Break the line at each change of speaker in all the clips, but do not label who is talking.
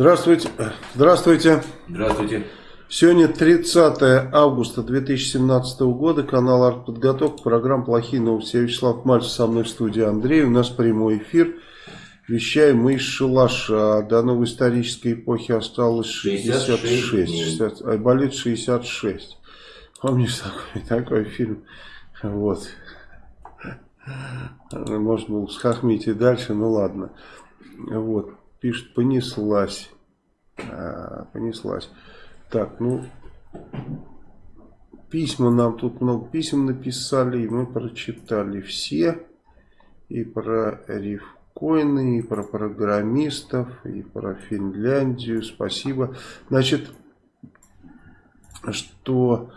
Здравствуйте. Здравствуйте.
Здравствуйте.
Сегодня 30 августа 2017 года, канал «Артподготовка», программа «Плохие новости». Я Вячеслав Мальцев, со мной в студии Андрей. У нас прямой эфир. Вещаем мы из Шалаша. До новой исторической эпохи осталось 66. 66 60, а болит 66. Помнишь такой, такой фильм? Вот. Можно было схохмить и дальше, ну ладно. Вот. Пишет, понеслась. А, понеслась. Так, ну, письма нам тут много писем написали, и мы прочитали все. И про рифкоины, и про программистов, и про Финляндию. Спасибо. Значит, что...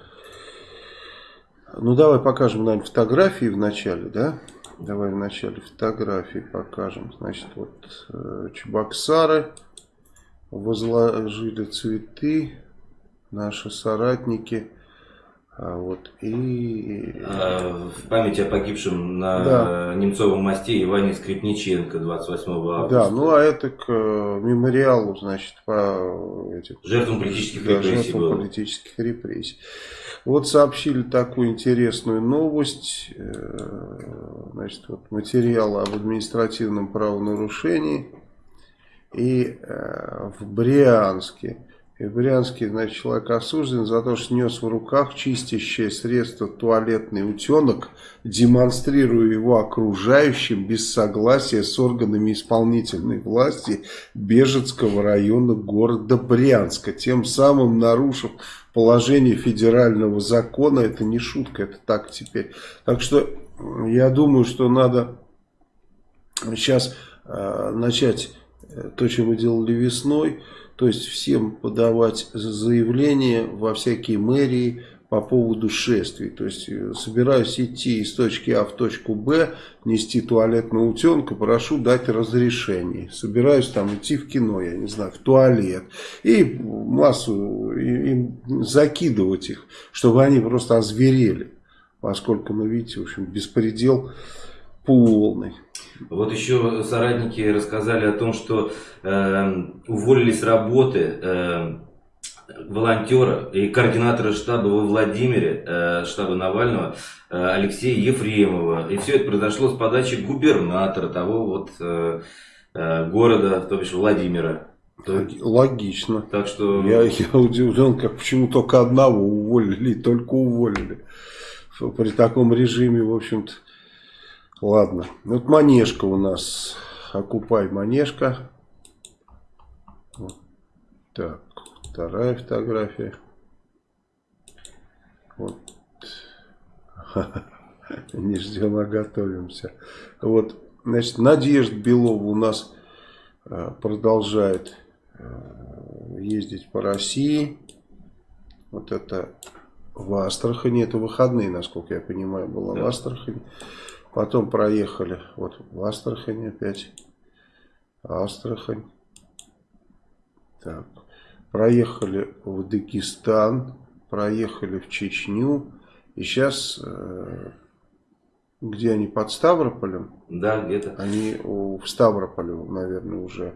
Ну, давай покажем, наверное, фотографии в начале, да? Давай в начале фотографии покажем. Значит, вот э, Чебоксары возложили цветы, наши соратники. А вот и...
А, в память о погибшем на да. Немцовом мосте Иване Скрипниченко 28 августа.
Да, ну а это к э, мемориалу, значит, по этим...
Жертвам политических
да,
репрессий.
Жертвам было. политических репрессий. Вот сообщили такую интересную новость. Э, значит, вот материалы об административном правонарушении. И э, в Брианске и в Брянске, значит, человек осужден за то, что нес в руках чистящее средство туалетный утенок, демонстрируя его окружающим без согласия с органами исполнительной власти Бежецкого района города Брянска, тем самым нарушив положение федерального закона. Это не шутка, это так теперь. Так что я думаю, что надо сейчас э, начать э, то, что мы делали весной, то есть всем подавать заявления во всякие мэрии по поводу шествий. То есть э, собираюсь идти из точки А в точку Б, нести туалетного утенка, прошу дать разрешение. Собираюсь там идти в кино, я не знаю, в туалет. И массу и, и закидывать их, чтобы они просто озверели. Поскольку, ну видите, в общем, беспредел полный.
Вот еще соратники рассказали о том, что э, уволили с работы э, волонтера и координатора штаба во Владимире, э, штаба Навального, э, Алексея Ефремова. И все это произошло с подачи губернатора того вот э, города, то бишь Владимира.
Логично.
Так что...
Я, я удивлен, как почему только одного уволили, только уволили. При таком режиме, в общем-то, Ладно, вот манежка у нас. Окупай манежка. Вот. Так, вторая фотография. Вот. Не ждем, а готовимся. Вот, значит, Надежда Белова у нас э, продолжает э, ездить по России. Вот это в Астрахани. Это выходные, насколько я понимаю, было да. в Астрахани. Потом проехали вот в Астрахань опять. Астрахань. Так. Проехали в Дагестан. Проехали в Чечню. И сейчас... Э, где они? Под Ставрополем?
Да, где-то.
Они в Ставрополе, наверное, уже.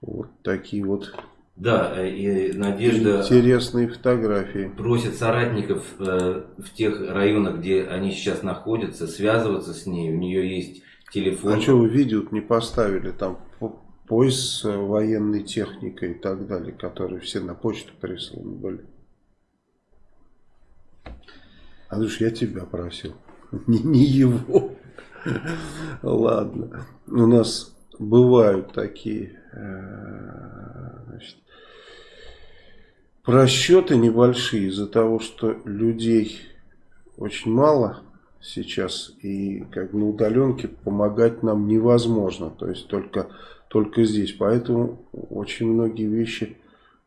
Вот такие вот
да, и Надежда...
Интересные фотографии.
Просит соратников э, в тех районах, где они сейчас находятся, связываться с ней. У нее есть телефон.
А что вы видео не поставили? Там поезд с военной техникой и так далее, которые все на почту присланы были. Андрюш, я тебя просил. Не, не его. Ладно. У нас бывают такие э, значит, просчеты небольшие из-за того, что людей очень мало сейчас и как на удаленке помогать нам невозможно. То есть только, только здесь. Поэтому очень многие вещи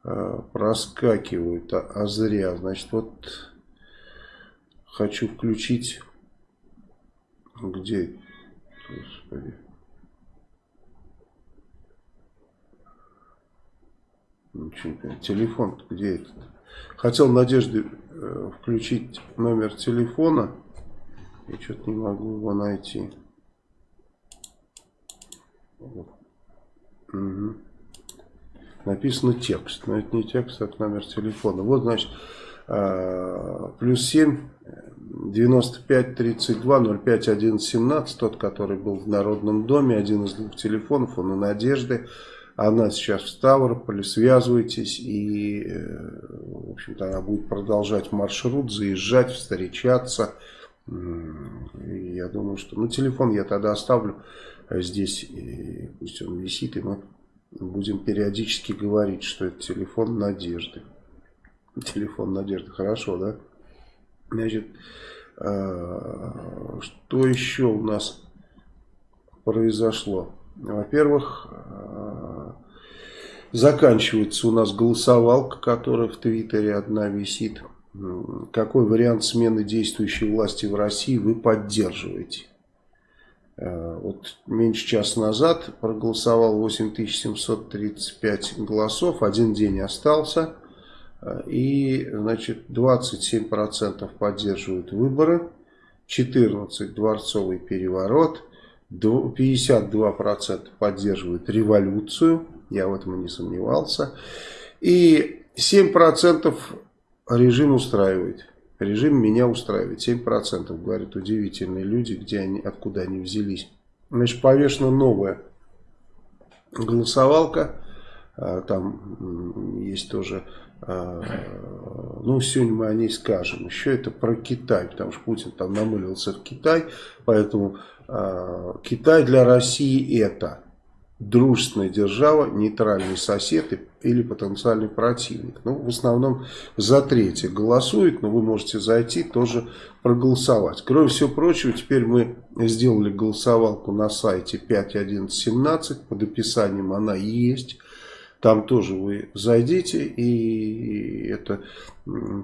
э, проскакивают, а, а зря. Значит, вот хочу включить... Где? Господи. Телефон где этот? Хотел Надежде э, включить номер телефона. И что-то не могу его найти. Угу. написано текст. Но это не текст, это номер телефона. Вот, значит, э, плюс 7, 95 32 05 11 17, тот, который был в Народном доме, один из двух телефонов, он у Надежды. Она сейчас в Ставрополе, связывайтесь, и, э, в общем-то, она будет продолжать маршрут, заезжать, встречаться. И я думаю, что, ну, телефон я тогда оставлю здесь, и пусть он висит, и мы будем периодически говорить, что это телефон Надежды. Телефон Надежды, хорошо, да? Значит, э, что еще у нас произошло? Во-первых, э, заканчивается у нас голосовалка, которая в Твиттере одна висит. Какой вариант смены действующей власти в России вы поддерживаете? Э, вот меньше часа назад проголосовал 8735 голосов, один день остался. Э, и, значит, 27% поддерживают выборы, 14% дворцовый переворот, 52% поддерживают революцию, я в этом не сомневался, и 7% режим устраивает. Режим меня устраивает. 7% говорят удивительные люди, где они, откуда они взялись. Значит, повешена новая голосовалка. А, там есть тоже, а, ну, сегодня мы о ней скажем. Еще это про Китай, потому что Путин там намылился в Китай. Поэтому а, Китай для России это дружественная держава, нейтральный сосед или потенциальный противник. Ну, в основном за третье голосует, но вы можете зайти тоже проголосовать. Кроме всего прочего, теперь мы сделали голосовалку на сайте 5.11.17, под описанием она есть. Там тоже вы зайдите, и это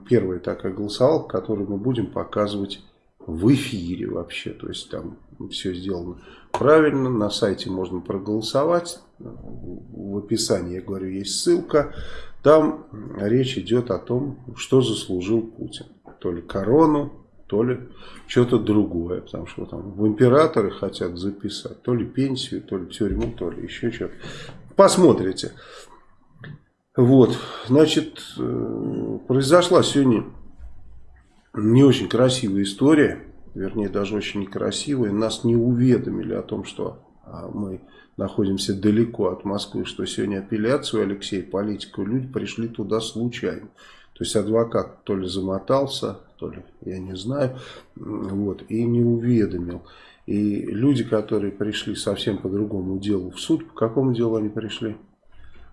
первая такая голосовалка, которую мы будем показывать в эфире вообще. То есть там все сделано правильно. На сайте можно проголосовать. В описании, я говорю, есть ссылка. Там речь идет о том, что заслужил Путин. То ли корону, то ли что-то другое. Потому что там в императоры хотят записать. То ли пенсию, то ли тюрьму, то ли еще что-то. Посмотрите. Вот, значит, э, произошла сегодня не очень красивая история, вернее даже очень некрасивая. Нас не уведомили о том, что а, мы находимся далеко от Москвы, что сегодня апелляцию Алексея политику люди пришли туда случайно. То есть адвокат то ли замотался, то ли, я не знаю, вот, и не уведомил. И люди, которые пришли совсем по другому делу в суд, по какому делу они пришли?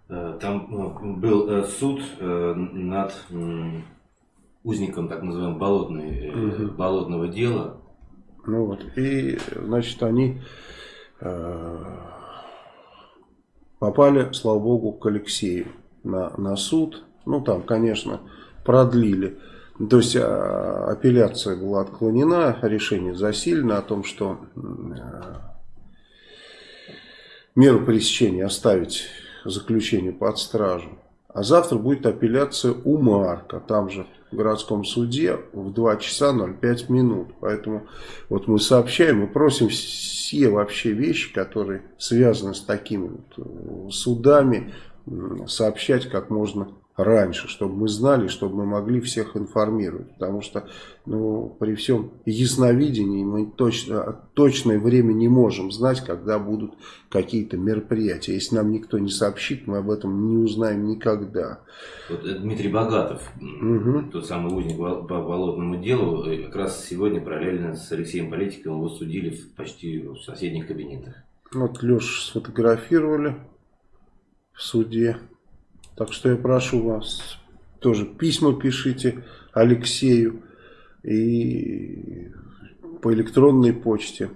Э, там ну, был э, суд э, над узником так называемого болотной, угу. болотного дела.
Ну вот, и, значит, они э, попали, слава богу, к Алексею на, на суд. Ну, там, конечно, продлили. То есть, а, апелляция была отклонена, решение засилено о том, что э, меру пресечения оставить заключение под стражу. А завтра будет апелляция у Марка, там же в городском суде в 2 часа 05 минут. Поэтому вот мы сообщаем и просим все вообще вещи, которые связаны с такими вот э, судами, сообщать как можно раньше, чтобы мы знали, чтобы мы могли всех информировать. Потому что ну, при всем ясновидении мы точно, точное время не можем знать, когда будут какие-то мероприятия. Если нам никто не сообщит, мы об этом не узнаем никогда.
Вот Дмитрий Богатов, угу. тот самый узник по болотному делу, э, как раз сегодня параллельно с Алексеем Политиком его судили в почти в соседних кабинетах.
Вот Лешу сфотографировали в суде. Так что я прошу вас, тоже письма пишите Алексею и по электронной почте.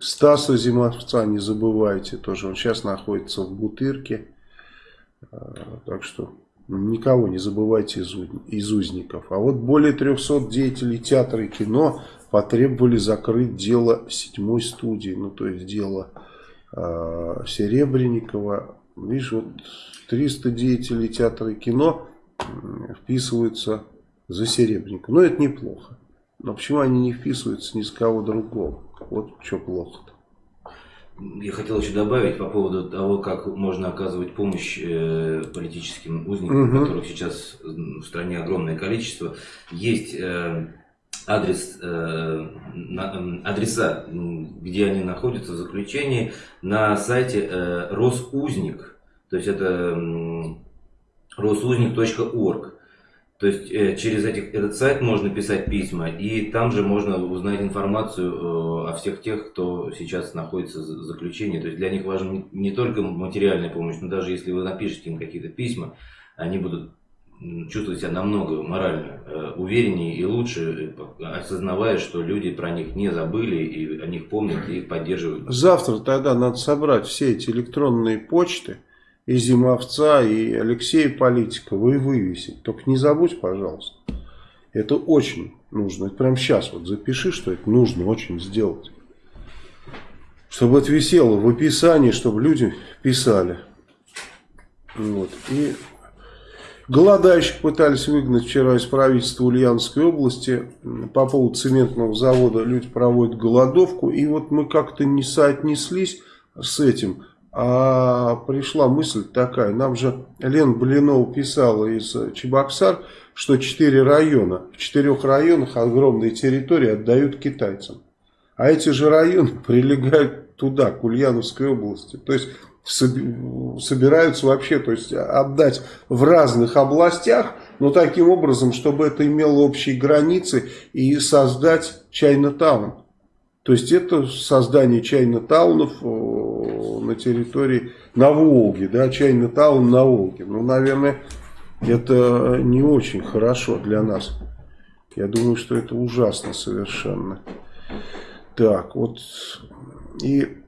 Стаса Зимовца не забывайте, тоже он сейчас находится в Бутырке. А, так что никого не забывайте из, из узников. А вот более 300 деятелей театра и кино потребовали закрыть дело седьмой студии. Ну, то есть дело э, Серебренникова. Видишь, вот 300 деятелей театра и кино вписываются за Серебренникова. Ну, это неплохо. Но почему они не вписываются ни с кого другого? Вот что плохо-то.
я хотел еще добавить по поводу того, как можно оказывать помощь э, политическим узникам, угу. которых сейчас в стране огромное количество. Есть э, адрес, э, адреса, где они находятся в заключении, на сайте Росузник. То есть это росузник.орг. То есть э, через этих, этот сайт можно писать письма, и там же можно узнать информацию э, о всех тех, кто сейчас находится в заключении. То есть для них важна не только материальная помощь, но даже если вы напишете им какие-то письма, они будут чувствовать себя намного морально э, увереннее и лучше, осознавая, что люди про них не забыли и о них помнят и их поддерживают.
Завтра тогда надо собрать все эти электронные почты, и Зимовца, и Алексея Политикова, и вывесить. Только не забудь, пожалуйста. Это очень нужно. Это прямо сейчас вот запиши, что это нужно очень сделать. Чтобы это висело в описании, чтобы люди писали. Вот. И голодающих пытались выгнать вчера из правительства Ульяновской области. По поводу цементного завода люди проводят голодовку. И вот мы как-то не соотнеслись с этим. А пришла мысль такая, нам же Лен Блинов писала из Чебоксар, что четыре района, в четырех районах огромные территории отдают китайцам. А эти же районы прилегают туда, к Ульяновской области. То есть собираются вообще то есть отдать в разных областях, но таким образом, чтобы это имело общие границы и создать Чайна-таун. То есть это создание чайно-таунов на территории, на Волге, да, чайно-таун на Волге. Ну, наверное, это не очень хорошо для нас. Я думаю, что это ужасно совершенно. Так, вот, и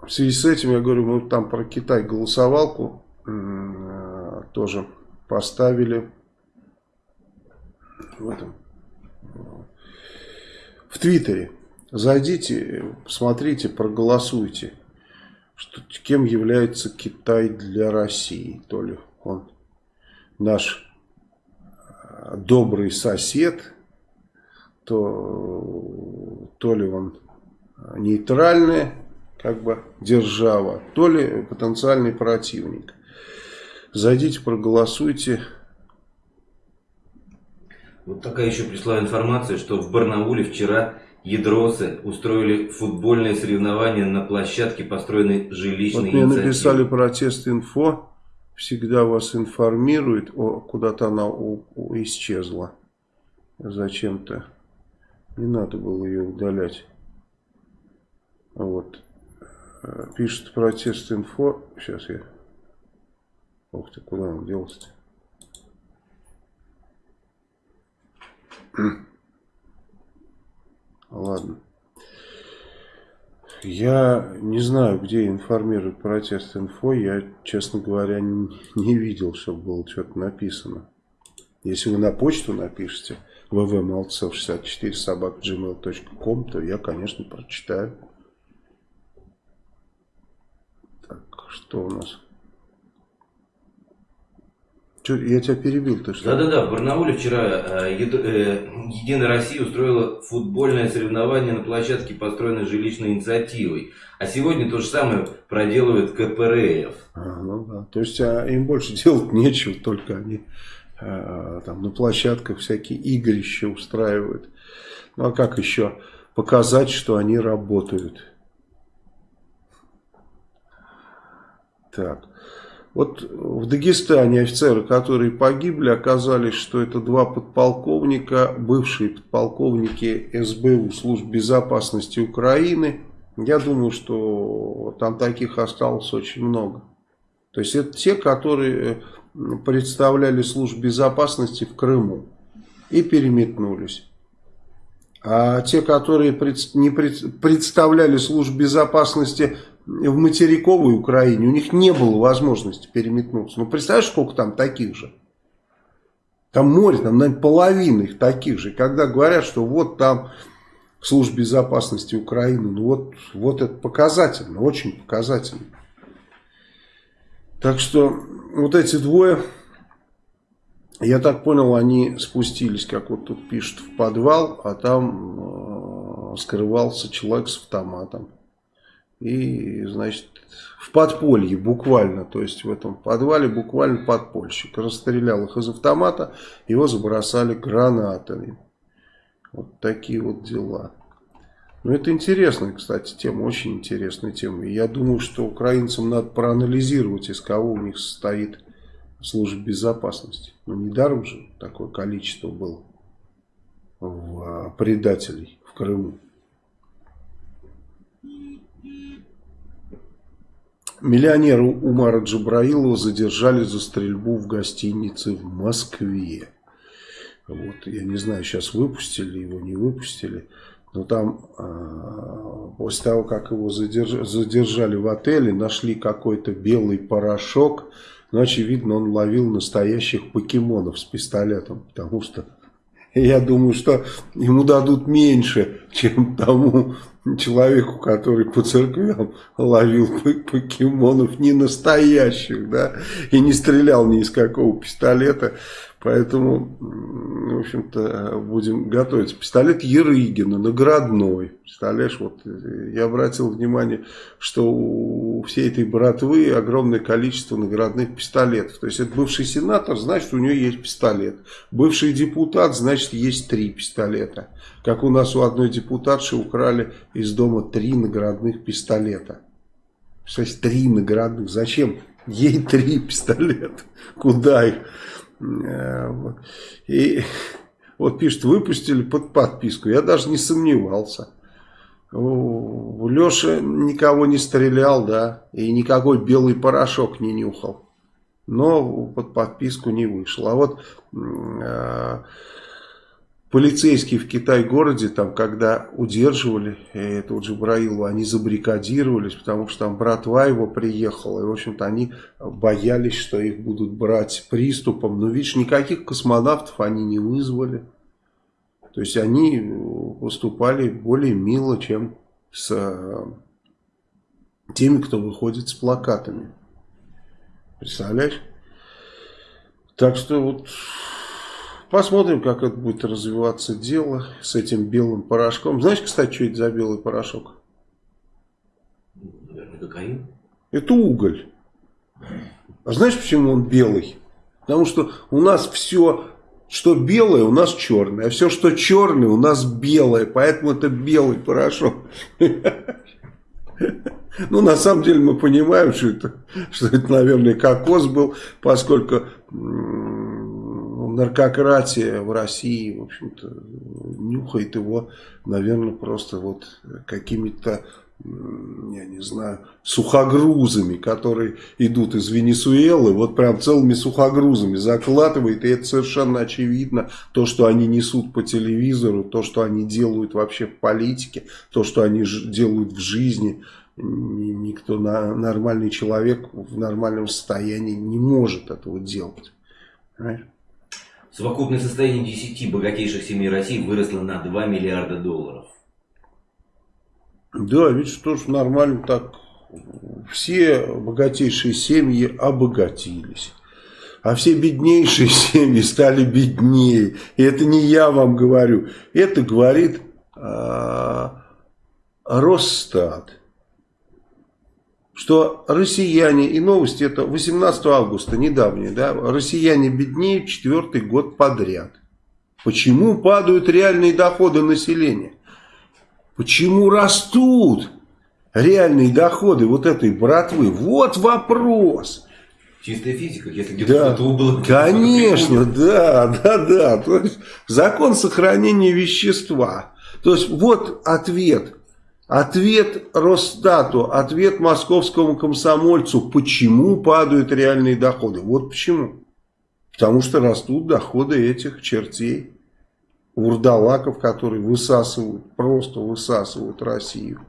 в связи с этим, я говорю, мы там про Китай голосовалку тоже поставили в этом, в Твиттере. Зайдите, посмотрите, проголосуйте, что, кем является Китай для России. То ли он наш э, добрый сосед, то, то ли он нейтральная как бы держава, то ли потенциальный противник. Зайдите, проголосуйте.
Вот такая еще пришла информация, что в Барнауле вчера Ядросы устроили футбольные соревнования на площадке, построенной жилищной вот
мне написали протест инфо, всегда вас информирует, о, куда-то она у, у, исчезла зачем-то. Не надо было ее удалять. Вот. Э, пишет протест инфо. Сейчас я... Ух ты, куда он делся-то? Ладно. Я не знаю, где информирует протест инфо. Я, честно говоря, не, видел, чтобы было что-то написано. Если вы на почту напишите vvmalцев64 собак gmail.com, то я, конечно, прочитаю. Так, что у нас? Че, я тебя перебил, ты что?
Да-да-да, в Барнауле вчера э, э, Единая Россия устроила футбольное соревнование на площадке, построенной жилищной инициативой. А сегодня то же самое проделывает КПРФ.
А, ну да, то есть а, им больше делать нечего, только они а, там на площадках всякие игрища устраивают. Ну а как еще показать, что они работают? Так. Вот в Дагестане офицеры, которые погибли, оказались, что это два подполковника, бывшие подполковники СБУ, служб безопасности Украины. Я думаю, что там таких осталось очень много. То есть это те, которые представляли службу безопасности в Крыму и переметнулись. А те, которые не представляли службу безопасности в материковой Украине, у них не было возможности переметнуться. Ну, представляешь, сколько там таких же? Там море, там, наверное, половина их таких же. Когда говорят, что вот там служба безопасности Украины, ну вот, вот это показательно, очень показательно. Так что вот эти двое, я так понял, они спустились, как вот тут пишут, в подвал, а там э, скрывался человек с автоматом. и, значит, в подполье буквально, то есть в этом подвале буквально подпольщик. Расстрелял их из автомата, его забросали гранатами. Вот такие вот дела. Ну, это интересная, кстати, тема, очень интересная тема. И я думаю, что украинцам надо проанализировать, из кого у них состоит служба безопасности. Ну, недаром же такое количество было в, а, предателей в Крыму. Миллионера Умара Джабраилова задержали за стрельбу в гостинице в Москве. Вот, я не знаю, сейчас выпустили его, не выпустили. Но там э, после того, как его задерж, задержали в отеле, нашли какой-то белый порошок. Но, очевидно, он ловил настоящих покемонов с пистолетом. Потому что я думаю, что ему дадут меньше, чем тому человеку, который по церквям ловил покемонов не настоящих, да, и не стрелял ни из какого пистолета. Поэтому, в общем-то, будем готовиться. Пистолет Ерыгина, наградной. Представляешь, вот я обратил внимание, что у всей этой братвы огромное количество наградных пистолетов. То есть, это бывший сенатор, значит, у него есть пистолет. Бывший депутат, значит, есть три пистолета. Как у нас у одной депутатши украли из дома три наградных пистолета. Кстати, три наградных. Зачем? Ей три пистолета. Куда их? Э, И вот пишет, выпустили под подписку. Я даже не сомневался. Леша никого не стрелял, да, и никакой белый порошок не нюхал. Но под подписку не вышел. А вот э, полицейские в Китай-городе, там, когда удерживали этого Джабраилова, они забаррикадировались, потому что там братва его приехала, и, в общем-то, они боялись, что их будут брать приступом. Но, видишь, никаких космонавтов они не вызвали. То есть, они поступали более мило, чем с э, теми, кто выходит с плакатами. Представляешь? Так что вот Посмотрим, как это будет развиваться дело с этим белым порошком. Знаешь, кстати, что это за белый порошок?
Наверное, кокаин.
Это уголь. А знаешь, почему он белый? Потому что у нас все, что белое, у нас черное. А все, что черное, у нас белое. Поэтому это белый порошок. Ну, на самом деле мы понимаем, что это, что это наверное, кокос был, поскольку наркократия в России, в общем-то, нюхает его, наверное, просто вот какими-то, я не знаю, сухогрузами, которые идут из Венесуэлы, вот прям целыми сухогрузами закладывает, и это совершенно очевидно, то, что они несут по телевизору, то, что они делают вообще в политике, то, что они делают в жизни, никто, нормальный человек в нормальном состоянии не может этого делать. Понимаешь?
Совокупное состояние 10 богатейших семей России выросло на 2 миллиарда долларов.
Да, ведь что ж нормально так. Все богатейшие семьи обогатились. А все беднейшие семьи стали беднее. И это не я вам говорю. Это говорит э, Росстат что россияне, и новости это 18 августа, недавние, да, россияне беднеют четвертый год подряд. Почему падают реальные доходы населения? Почему растут реальные доходы вот этой братвы? Вот вопрос.
Чистая физика, если где-то
да, было. Конечно, да, да, да. То есть закон сохранения вещества. То есть вот ответ. Ответ Росстату, ответ московскому комсомольцу, почему падают реальные доходы. Вот почему. Потому что растут доходы этих чертей, вурдалаков, которые высасывают, просто высасывают Россию.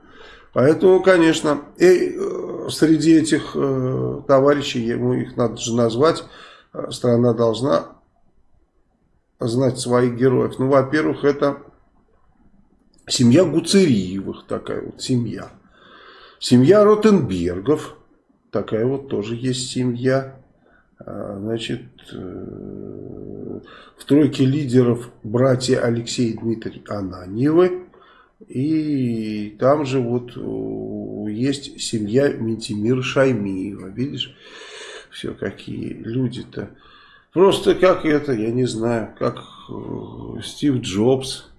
Поэтому, конечно, и э, среди этих э, товарищей, ему их надо же назвать, э, страна должна знать своих героев. Ну, во-первых, это Семья Гуцериевых, такая вот семья. Семья Ротенбергов, такая вот тоже есть семья. А, значит, э, в тройке лидеров братья Алексей и Дмитрий Ананьевы. И там же вот у есть семья Ментимира Шаймиева. Видишь, все какие люди-то. Просто как это, я не знаю, как э, Стив Джобс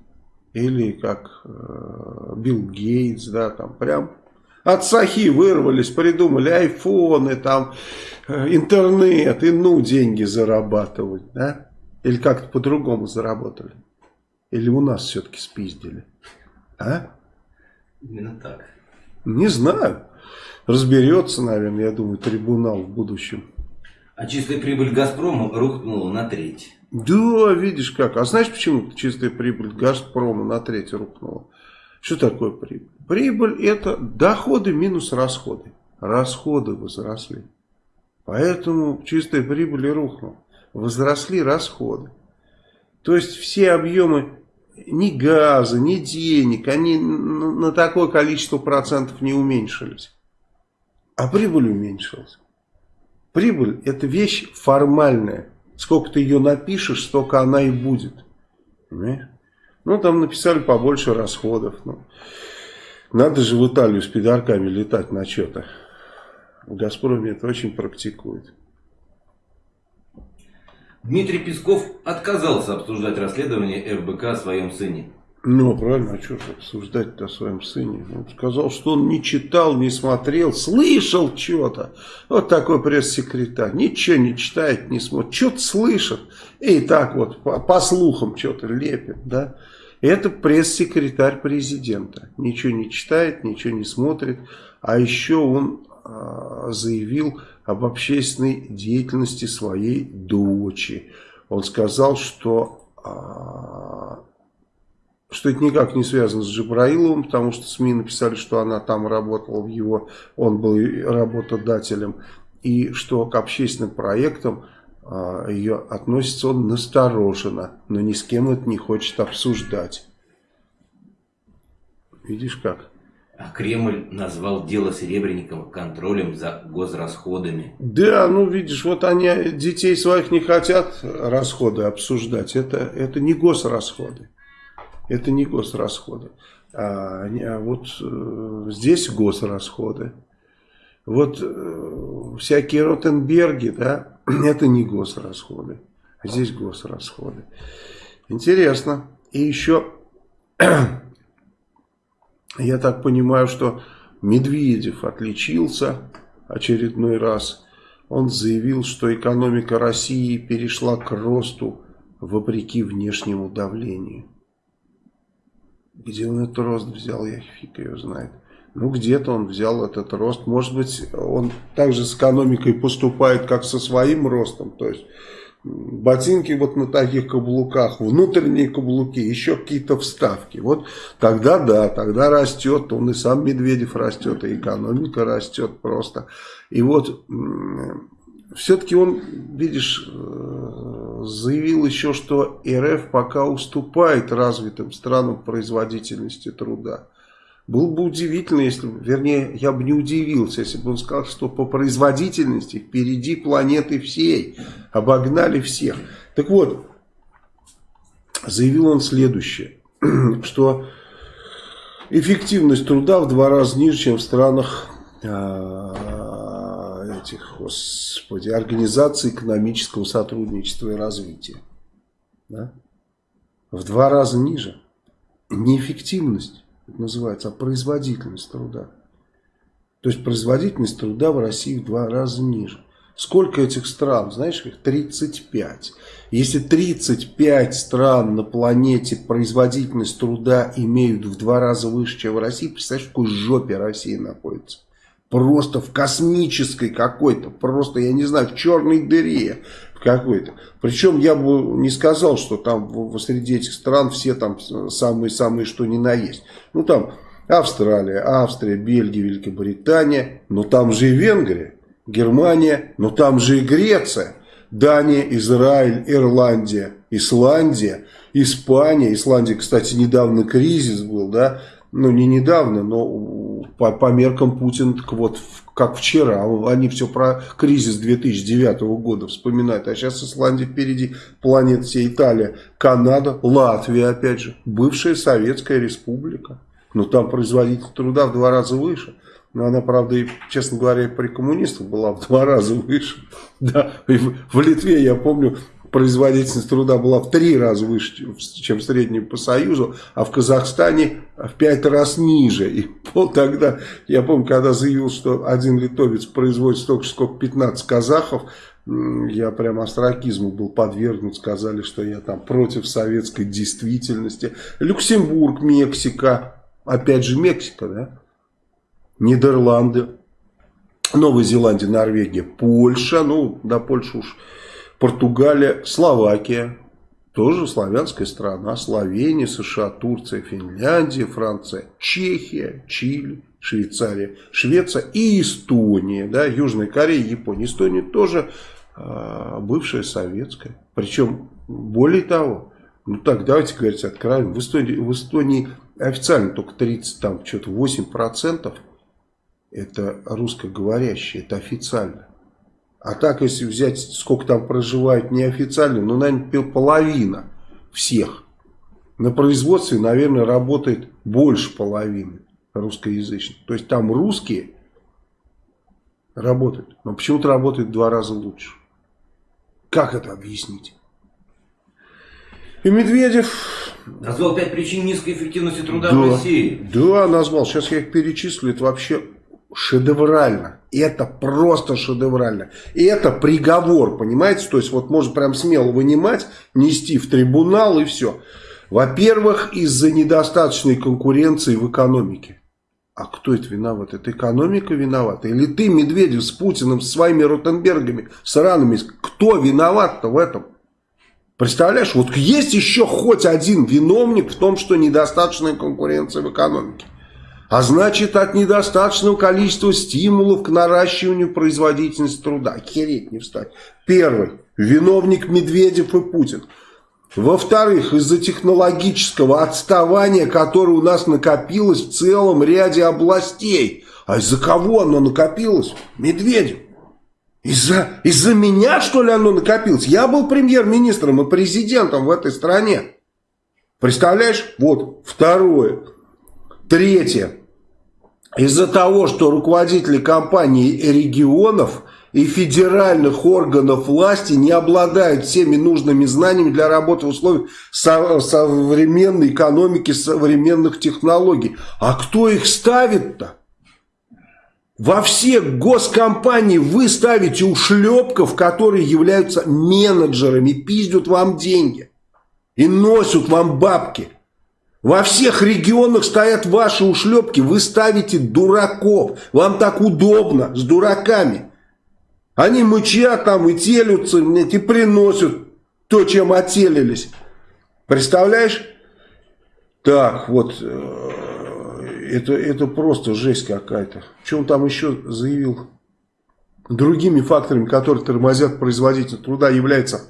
или как э, Билл Гейтс, да, там прям от сахи вырвались, придумали айфоны, там, э, интернет, и ну деньги зарабатывать, да? Или как-то по-другому заработали? Или у нас все-таки спиздили? А?
Именно так.
Не знаю. Разберется, наверное, я думаю, трибунал в будущем.
А чистая прибыль «Газпрома» рухнула на треть.
Да, видишь как. А знаешь, почему чистая прибыль «Газпрома» на треть рухнула? Что такое прибыль? Прибыль это доходы минус расходы. Расходы возросли. Поэтому чистая прибыль и рухнула. Возросли расходы. То есть все объемы ни газа, ни денег, они на такое количество процентов не уменьшились. А прибыль уменьшилась. Прибыль это вещь формальная. Сколько ты ее напишешь, столько она и будет. Понимаешь? Ну, там написали побольше расходов. Ну, надо же в Италию с пидорками летать на что-то. В Газпроме это очень практикует.
Дмитрий Песков отказался обсуждать расследование ФБК о своем сыне.
Ну, правильно, а что же обсуждать о своем сыне? Он сказал, что он не читал, не смотрел, слышал что-то. Вот такой пресс-секретарь. Ничего не читает, не смотрит. Что-то слышит. И так вот по, по слухам что-то лепит, да. Это пресс-секретарь президента. Ничего не читает, ничего не смотрит. А еще он э, заявил об общественной деятельности своей дочери. Он сказал, что, э, что это никак не связано с Джабраиловым, потому что СМИ написали, что она там работала в его, он был работодателем. И что к общественным проектам а, ее относится он настороженно, но ни с кем это не хочет обсуждать. Видишь как?
А Кремль назвал дело Серебренникова контролем за госрасходами.
Да, ну видишь, вот они детей своих не хотят расходы обсуждать. Это, это не госрасходы. Это не госрасходы. А, а вот э, здесь госрасходы. Вот э, всякие Ротенберги, да, это не госрасходы, а здесь госрасходы. Интересно. И еще, я так понимаю, что Медведев отличился очередной раз. Он заявил, что экономика России перешла к росту вопреки внешнему давлению. Где он этот рост взял, я фиг ее знает. Ну, где-то он взял этот рост. Может быть, он также с экономикой поступает, как со своим ростом. То есть, ботинки вот на таких каблуках, внутренние каблуки, еще какие-то вставки. Вот тогда да, тогда растет, он и сам Медведев растет, и экономика растет просто. И вот все-таки он, видишь, э, заявил еще, что РФ пока уступает развитым странам производительности труда. Было бы удивительно, если, вернее, я бы не удивился, если бы он сказал, что по производительности впереди планеты всей, обогнали всех. Так вот, заявил он следующее, что эффективность труда в два раза ниже, чем в странах этих, господи, Организации экономического сотрудничества и развития. Да? В два раза ниже. Неэффективность это называется, а производительность труда. То есть производительность труда в России в два раза ниже. Сколько этих стран? Знаешь, их 35. Если 35 стран на планете производительность труда имеют в два раза выше, чем в России, представляешь, в какой жопе Россия находится? Просто в космической какой-то, просто, я не знаю, в черной дыре какой-то. Причем я бы не сказал, что там среди этих стран все там самые-самые что ни на есть. Ну там Австралия, Австрия, Бельгия, Великобритания, но там же и Венгрия, Германия, но там же и Греция, Дания, Израиль, Ирландия, Исландия, Испания. Исландия, кстати, недавно кризис был, да, ну не недавно, но по, по меркам Путина, так вот, как вчера, они все про кризис 2009 года вспоминают, а сейчас Исландия впереди, планет вся Италия, Канада, Латвия, опять же, бывшая Советская Республика, но там производитель труда в два раза выше. Но она, правда, и, честно говоря, при коммунистах была в два раза выше. Да, в Литве, я помню, производительность труда была в три раза выше, чем в среднем по Союзу, а в Казахстане в пять раз ниже. И вот тогда, я помню, когда заявил, что один литовец производит столько сколько 15 казахов, я прям астракизму был подвергнут, сказали, что я там против советской действительности. Люксембург, Мексика, опять же Мексика, да? Нидерланды, Новая Зеландия, Норвегия, Польша, ну, до Польши уж Португалия, Словакия, тоже славянская страна, Словения, США, Турция, Финляндия, Франция, Чехия, Чили, Швейцария, Швеция и Эстония, да, Южная Корея, Япония. Эстония тоже э, бывшая советская. Причем, более того, ну так, давайте говорить откровенно, в Эстонии, в Эстонии официально только 30, там, что-то 8% это русскоговорящие, это официально. А так, если взять, сколько там проживает неофициально, ну, наверное, половина всех. На производстве, наверное, работает больше половины русскоязычных. То есть там русские работают, но почему-то работают в два раза лучше. Как это объяснить? И Медведев...
Назвал пять причин низкой эффективности труда да, в России.
Да, назвал. Сейчас я их перечислю. Это вообще шедеврально. Это просто шедеврально. И это приговор, понимаете? То есть вот можно прям смело вынимать, нести в трибунал и все. Во-первых, из-за недостаточной конкуренции в экономике. А кто это виноват? Это экономика виновата? Или ты, Медведев, с Путиным, с своими Ротенбергами, с ранами? Кто виноват-то в этом? Представляешь, вот есть еще хоть один виновник в том, что недостаточная конкуренция в экономике. А значит, от недостаточного количества стимулов к наращиванию производительности труда. Хереть не встать. Первый. Виновник Медведев и Путин. Во-вторых, из-за технологического отставания, которое у нас накопилось в целом ряде областей. А из-за кого оно накопилось? Медведев. Из-за из, -за, меня, что ли, оно накопилось? Я был премьер-министром и президентом в этой стране. Представляешь? Вот, второе. Третье. Из-за того, что руководители компаний регионов и федеральных органов власти не обладают всеми нужными знаниями для работы в условиях современной экономики, современных технологий. А кто их ставит-то? Во все госкомпании вы ставите ушлепков, которые являются менеджерами, пиздят вам деньги и носят вам бабки. Во всех регионах стоят ваши ушлепки, вы ставите дураков. Вам так удобно с дураками. Они мычат там и телются, и приносят то, чем отелились. Представляешь? Так, вот, э, это, это просто жесть какая-то. Что он там еще заявил? Другими факторами, которые тормозят производитель труда, является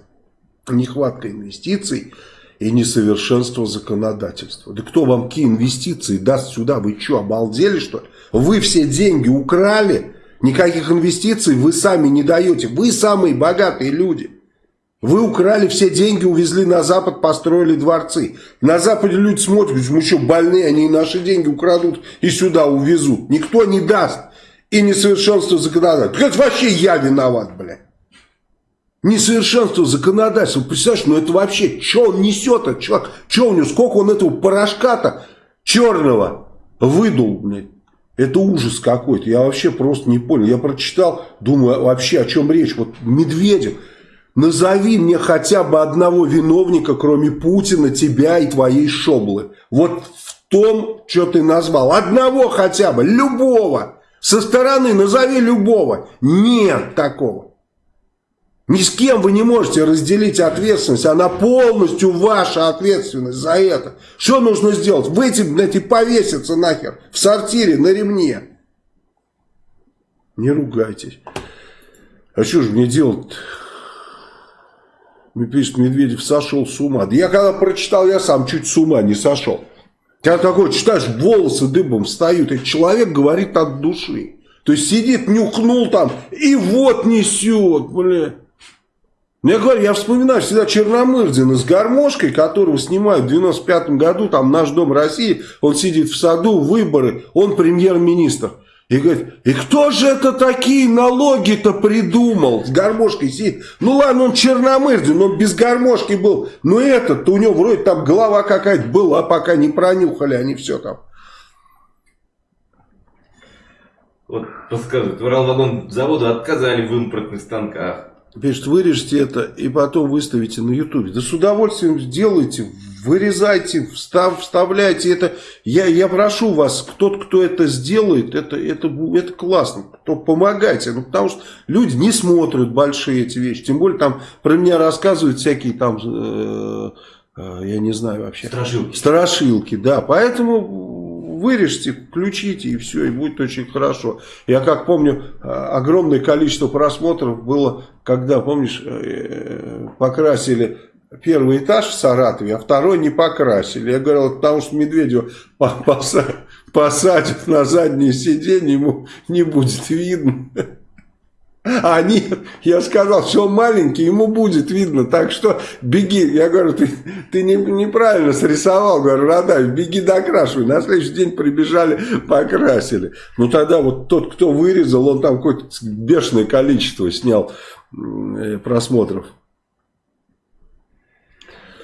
нехватка инвестиций, и несовершенство законодательства. Да кто вам какие инвестиции даст сюда? Вы что, обалдели что ли? Вы все деньги украли, никаких инвестиций вы сами не даете. Вы самые богатые люди. Вы украли все деньги, увезли на Запад, построили дворцы. На Западе люди смотрят, мы что, больные, они наши деньги украдут и сюда увезут. Никто не даст. И несовершенство законодательства. Это вообще я виноват, блядь. Несовершенство законодательства. Представляешь, ну это вообще, что он несет-то, чувак? Что у него, сколько он этого порошка-то черного выдул, блядь? Это ужас какой-то. Я вообще просто не понял. Я прочитал, думаю, вообще о чем речь. Вот Медведев, назови мне хотя бы одного виновника, кроме Путина, тебя и твоей шоблы. Вот в том, что ты назвал. Одного хотя бы, любого. Со стороны назови любого. Нет такого. Ни с кем вы не можете разделить ответственность, она полностью ваша ответственность за это. Что нужно сделать? Выйти, блядь, и повеситься нахер в сортире на ремне. Не ругайтесь. А что же мне делать Мне пишет, Медведев сошел с ума. Я когда прочитал, я сам чуть с ума не сошел. Когда такой читаешь, волосы дыбом встают. И человек говорит от души. То есть сидит, нюхнул там, и вот несет, блядь. Я говорю, я вспоминаю всегда Черномырдина с гармошкой, которого снимают в 95 году, там «Наш дом России», он сидит в саду, выборы, он премьер-министр. И говорит, и кто же это такие налоги-то придумал? С гармошкой сидит. Ну ладно, он черномырдин, но без гармошки был. Но этот-то у него вроде там голова какая-то была, пока не пронюхали они все там.
Вот подсказывают, Уралвагон заводу отказали в импортных станках.
Пишет, вырежьте это и потом выставите на ютубе. Да с удовольствием сделайте, вырезайте, встав, вставляйте это. Я, я прошу вас, тот, кто это сделает, это, это, это классно. То помогайте. Ну, потому что люди не смотрят большие эти вещи. Тем более там про меня рассказывают всякие там, э, э, я не знаю вообще.
Страшилки.
Страшилки, да. Поэтому вырежьте, включите и все, и будет очень хорошо. Я как помню, а, огромное количество просмотров было, когда, помнишь, э, покрасили первый этаж в Саратове, а второй не покрасили. Я говорил, потому что Медведева посадят на заднее сиденье, ему не будет видно. А нет, я сказал, что он маленький, ему будет видно, так что беги. Я говорю, ты, ты не, неправильно срисовал, говорю, Радаев, беги докрашивай. На следующий день прибежали, покрасили. Ну тогда вот тот, кто вырезал, он там какое-то бешеное количество снял э, просмотров.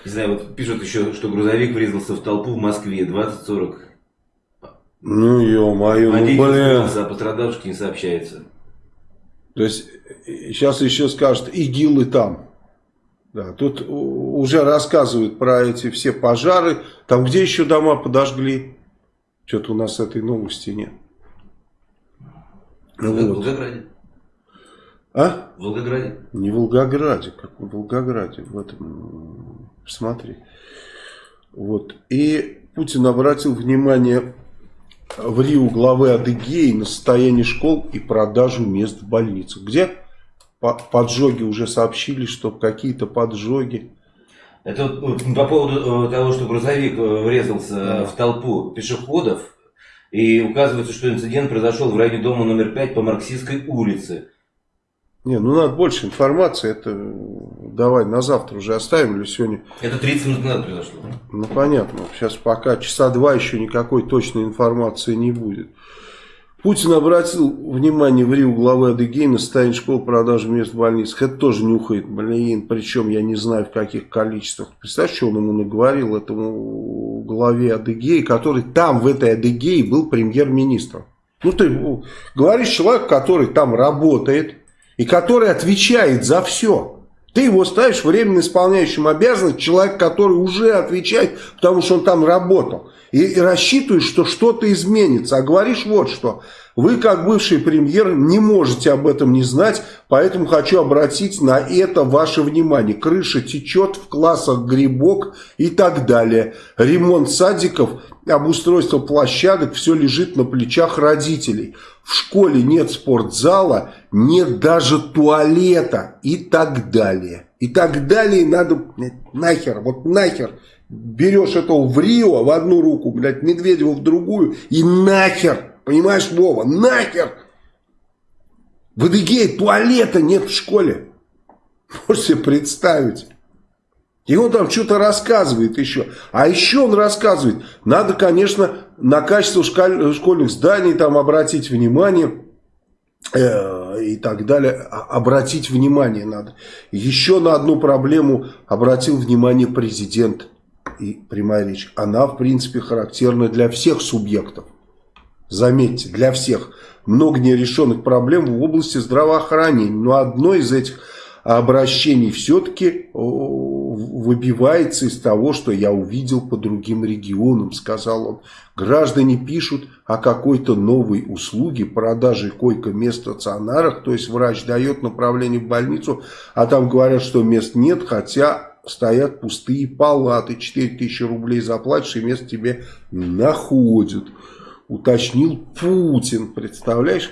Не знаю, вот пишут еще, что грузовик врезался в толпу в Москве 20-40.
Ну, ё-моё, ну, блин.
А пострадавших не сообщается.
То есть сейчас еще скажут, ИГИЛы там. Да, тут уже рассказывают про эти все пожары. Там где еще дома подожгли? Что-то у нас этой новости нет.
В вот. Волгограде.
А?
В Волгограде.
Не в Волгограде, как в Волгограде. В этом, посмотри. Вот. И Путин обратил внимание в Рио главы Адыгеи на состояние школ и продажу мест в больницах. Где поджоги уже сообщили, что какие-то поджоги.
Это вот по поводу э, того, что грузовик э, врезался в толпу пешеходов. И указывается, что инцидент произошел в районе дома номер 5 по Марксистской улице.
Не, ну надо больше информации, это давай на завтра уже оставим или сегодня.
Это 30 минут назад произошло.
Ну понятно, сейчас пока часа два еще никакой точной информации не будет. Путин обратил внимание в Рио главы Адыгей на состояние школ продажи мест в больницах. Это тоже нюхает, блин, причем я не знаю в каких количествах. Представляешь, что он ему наговорил, этому главе Адыгеи, который там в этой Адыгее был премьер-министром. Ну ты говоришь человек, который там работает, и который отвечает за все. Ты его ставишь временно исполняющим обязанность, человек, который уже отвечает, потому что он там работал. И, рассчитываешь, что что-то изменится. А говоришь вот что. Вы, как бывший премьер, не можете об этом не знать, поэтому хочу обратить на это ваше внимание. Крыша течет в классах грибок и так далее. Ремонт садиков, обустройство площадок, все лежит на плечах родителей. В школе нет спортзала, нет даже туалета и так далее. И так далее надо нахер, вот нахер. Берешь этого в Рио в одну руку, блядь, Медведева в другую и нахер Понимаешь, Вова, нахер! В Адыгее туалета нет в школе. Можете себе представить. И он там что-то рассказывает еще. А еще он рассказывает, надо, конечно, на качество школьных зданий там обратить внимание э, и так далее. А, обратить внимание надо. Еще на одну проблему обратил внимание президент и прямая речь. Она, в принципе, характерна для всех субъектов. Заметьте, для всех много нерешенных проблем в области здравоохранения. Но одно из этих обращений все-таки выбивается из того, что я увидел по другим регионам, сказал он. Граждане пишут о какой-то новой услуге, продаже койко-мест в стационарах, то есть врач дает направление в больницу, а там говорят, что мест нет, хотя стоят пустые палаты, 4000 рублей заплатишь и место тебе находят уточнил Путин, представляешь?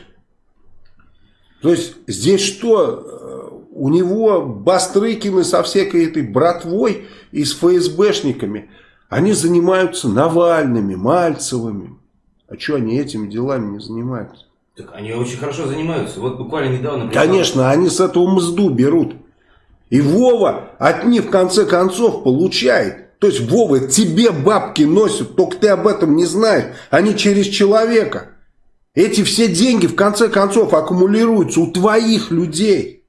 То есть здесь что? У него Бастрыкины со всякой этой братвой и с ФСБшниками. Они занимаются Навальными, Мальцевыми. А что они этими делами не занимаются?
Так они очень хорошо занимаются. Вот буквально недавно...
Конечно, они с этого мзду берут. И Вова от них в конце концов получает. То есть, Вова, тебе бабки носят, только ты об этом не знаешь. Они через человека. Эти все деньги в конце концов аккумулируются у твоих людей.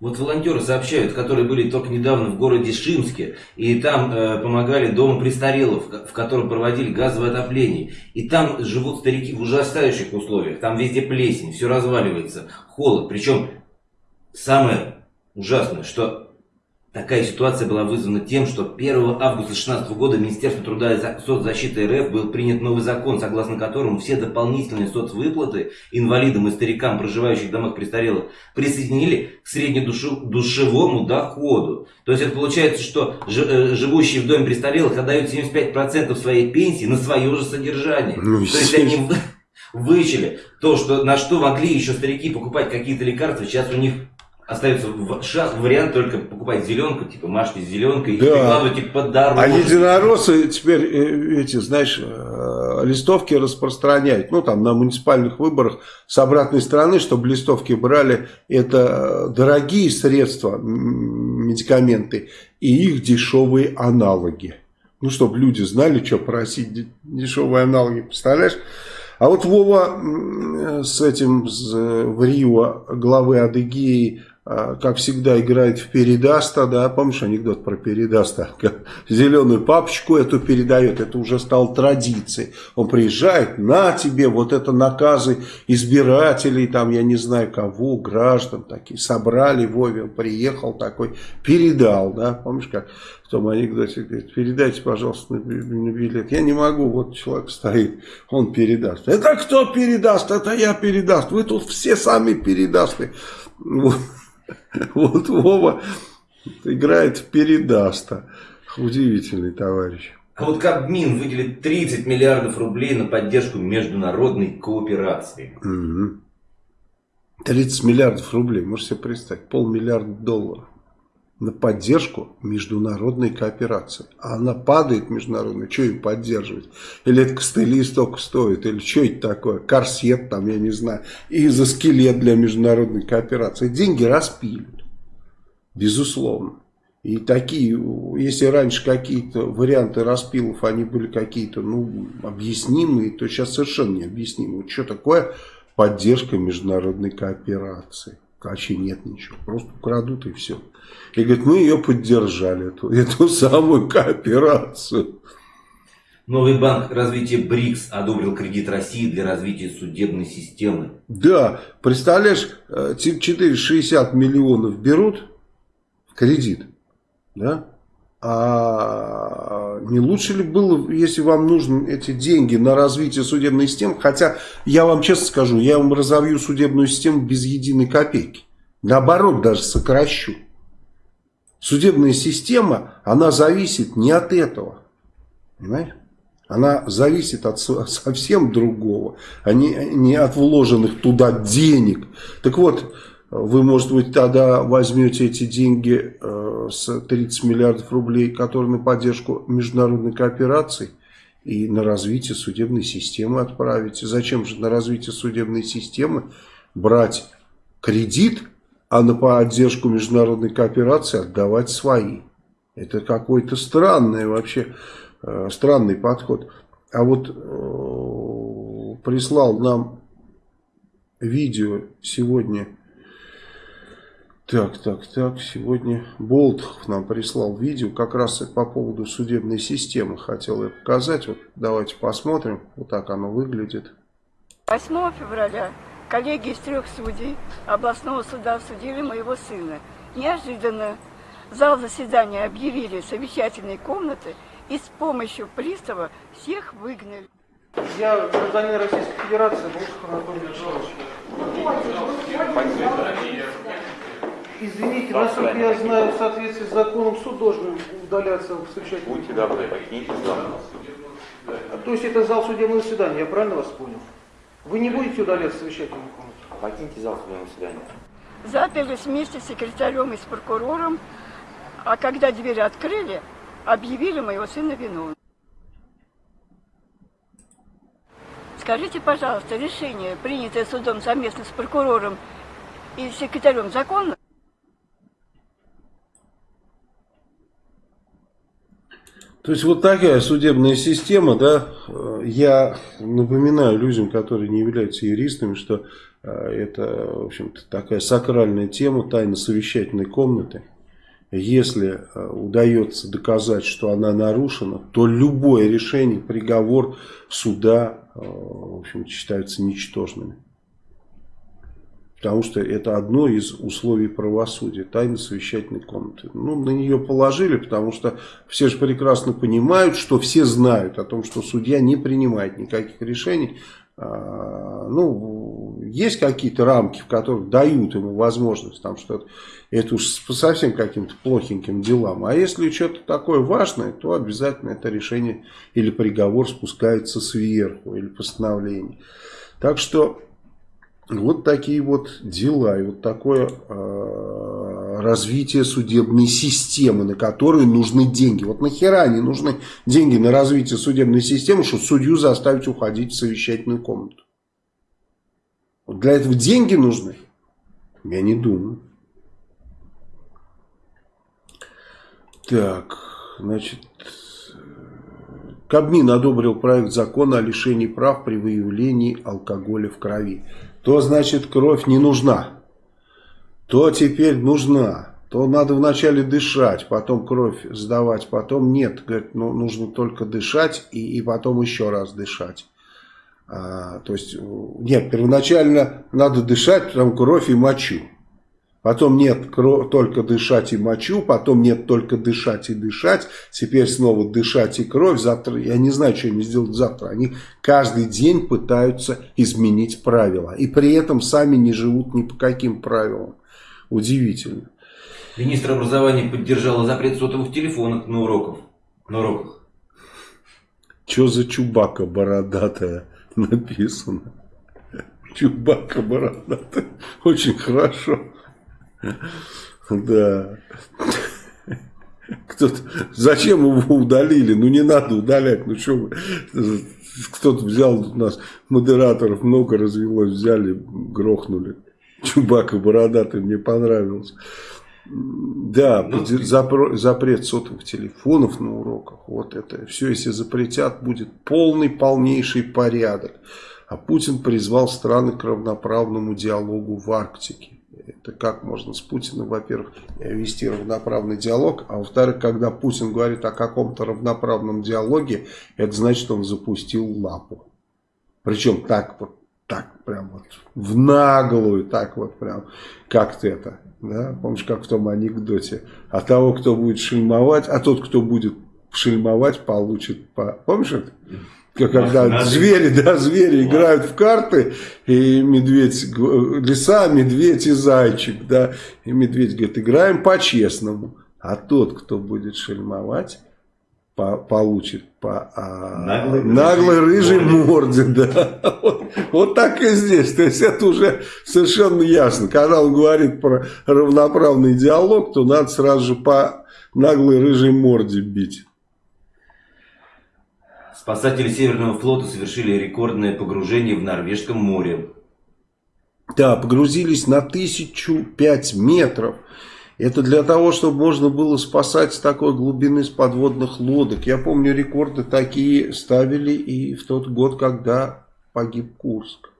Вот волонтеры сообщают, которые были только недавно в городе Шимске, и там э, помогали дому престарелых, в котором проводили газовое отопление. И там живут старики в ужасающих условиях. Там везде плесень, все разваливается, холод. Причем самое ужасное, что Такая ситуация была вызвана тем, что 1 августа 2016 года Министерство труда и соцзащиты РФ был принят новый закон, согласно которому все дополнительные соцвыплаты инвалидам и старикам, проживающих в домах престарелых, присоединили к среднедушевому доходу. То есть это получается, что э, живущие в доме престарелых отдают 75% своей пенсии на свое же содержание. Ну, То есть они вычили то, что, на что могли еще старики покупать какие-то лекарства, сейчас у них остается вариант только покупать зеленку, типа мажьте зеленкой, да. и прикладывайте под дорогу.
А единороссы теперь э, эти, знаешь, э, листовки распространяют. Ну, там, на муниципальных выборах с обратной стороны, чтобы листовки брали, это дорогие средства, медикаменты, и их дешевые аналоги. Ну, чтобы люди знали, что просить дешевые аналоги, представляешь? А вот Вова с этим, с, в Рио, главы Адыгеи, как всегда, играет в передаста, да, помнишь анекдот про передаста? Зеленую папочку эту передает, это уже стало традицией. Он приезжает, на тебе вот это наказы избирателей, там, я не знаю кого, граждан такие, собрали Вове, приехал такой, передал, да, помнишь как в том анекдоте, говорит, передайте, пожалуйста, на билет. Я не могу, вот человек стоит, он передаст. Это кто передаст? Это я передаст. Вы тут все сами передасты. Вот. Вот Вова играет в передаста. Удивительный товарищ.
А вот Кабмин выделит 30 миллиардов рублей на поддержку международной кооперации. Угу.
30 миллиардов рублей, можете себе представить, полмиллиарда долларов на поддержку международной кооперации. А она падает международная, что им поддерживать? Или это костыли столько стоит, или что это такое? Корсет там, я не знаю, и за скелет для международной кооперации. Деньги распилят, безусловно. И такие, если раньше какие-то варианты распилов, они были какие-то, ну, объяснимые, то сейчас совершенно необъяснимые. Что такое поддержка международной кооперации? Вообще нет ничего, просто украдут и все. И говорит, мы ее поддержали, эту, эту самую кооперацию.
Новый банк развития БРИКС одобрил кредит России для развития судебной системы.
Да, представляешь, 460 э, миллионов берут в кредит, да? А не лучше ли было, если вам нужны эти деньги на развитие судебной системы, хотя я вам честно скажу, я вам разовью судебную систему без единой копейки. Наоборот, даже сокращу. Судебная система, она зависит не от этого. Понимаете? Она зависит от совсем другого, а не, не от вложенных туда денег. Так вот, вы, может быть, тогда возьмете эти деньги э, с 30 миллиардов рублей, которые на поддержку международной кооперации, и на развитие судебной системы отправите. Зачем же на развитие судебной системы брать кредит а на поддержку международной кооперации отдавать свои. Это какой-то странный вообще, э, странный подход. А вот э, прислал нам видео сегодня, так, так, так, сегодня Болтов нам прислал видео как раз по поводу судебной системы. Хотел я показать, вот давайте посмотрим, вот так оно выглядит.
8 февраля Коллеги из трех судей областного суда судили моего сына. Неожиданно зал заседания объявили совещательной комнаты и с помощью пристава всех выгнали.
Я гражданин Российской Федерации, Волков Анатолий Михайлович. Извините, насколько я знаю, в соответствии с законом суд должен удаляться в совещательной
Будьте добры, покиньте зал.
То есть это зал судебного заседания, я правильно вас понял? Вы не будете удаляться совещательную комнату?
Покиньте зал судебного заседания.
Заперлись вместе с секретарем и с прокурором, а когда двери открыли, объявили моего сына виновным. Скажите, пожалуйста, решение, принятое судом совместно с прокурором и секретарем, законно?
То есть вот такая судебная система, да, я напоминаю людям, которые не являются юристами, что э, это, в общем-то, такая сакральная тема тайно совещательной комнаты. Если э, удается доказать, что она нарушена, то любое решение, приговор суда, э, в общем, считаются ничтожными. Потому что это одно из условий правосудия, тайна совещательной комнаты. Ну, на нее положили, потому что все же прекрасно понимают, что все знают о том, что судья не принимает никаких решений. А, ну, есть какие-то рамки, в которых дают ему возможность там что-то, это уж по совсем каким-то плохеньким делам. А если что-то такое важное, то обязательно это решение или приговор спускается сверху, или постановление. Так что вот такие вот дела и вот такое э, развитие судебной системы, на которую нужны деньги. Вот нахера не нужны деньги на развитие судебной системы, чтобы судью заставить уходить в совещательную комнату? Вот для этого деньги нужны? Я не думаю. Так, значит, Кабмин одобрил проект закона о лишении прав при выявлении алкоголя в крови то значит кровь не нужна, то теперь нужна, то надо вначале дышать, потом кровь сдавать, потом нет, говорит, ну, нужно только дышать и, и потом еще раз дышать. А, то есть, нет, первоначально надо дышать, потом кровь и мочу. Потом нет только дышать и мочу, потом нет только дышать и дышать, теперь снова дышать и кровь. Завтра, я не знаю, что они сделают завтра. Они каждый день пытаются изменить правила. И при этом сами не живут ни по каким правилам. Удивительно.
Министр образования поддержал запрет сотовых телефонов на, уроках. на уроках.
Что за чубака бородатая написано? Чубака бородатая. Очень хорошо. Да. Кто-то, зачем его удалили? Ну не надо удалять. Ну что? Кто-то взял у нас модераторов много развелось, взяли, грохнули. Чубака бородатый мне понравился. Да, ну, запрет сотовых телефонов на уроках. Вот это. Все, если запретят, будет полный, полнейший порядок. А Путин призвал страны к равноправному диалогу в Арктике. Это как можно с Путиным, во-первых, вести равноправный диалог, а во-вторых, когда Путин говорит о каком-то равноправном диалоге, это значит, он запустил лапу. Причем так вот, так прям вот, в наглую, так вот прям, как-то это, да, помнишь, как в том анекдоте, а того, кто будет шельмовать, а тот, кто будет шельмовать, получит, по... помнишь это? Когда звери, да, звери Ладно. играют в карты, и медведь, лиса, медведь и зайчик, да, и медведь говорит, играем по-честному, а тот, кто будет шельмовать, по, получит по а, наглой, наглой рыжей, рыжей морде, да. Вот, вот так и здесь, то есть это уже совершенно ясно. Когда он говорит про равноправный диалог, то надо сразу же по наглой рыжей морде бить.
Спасатели Северного флота совершили рекордное погружение в Норвежском море.
Да, погрузились на тысячу пять метров. Это для того, чтобы можно было спасать с такой глубины с подводных лодок. Я помню, рекорды такие ставили и в тот год, когда погиб Курск.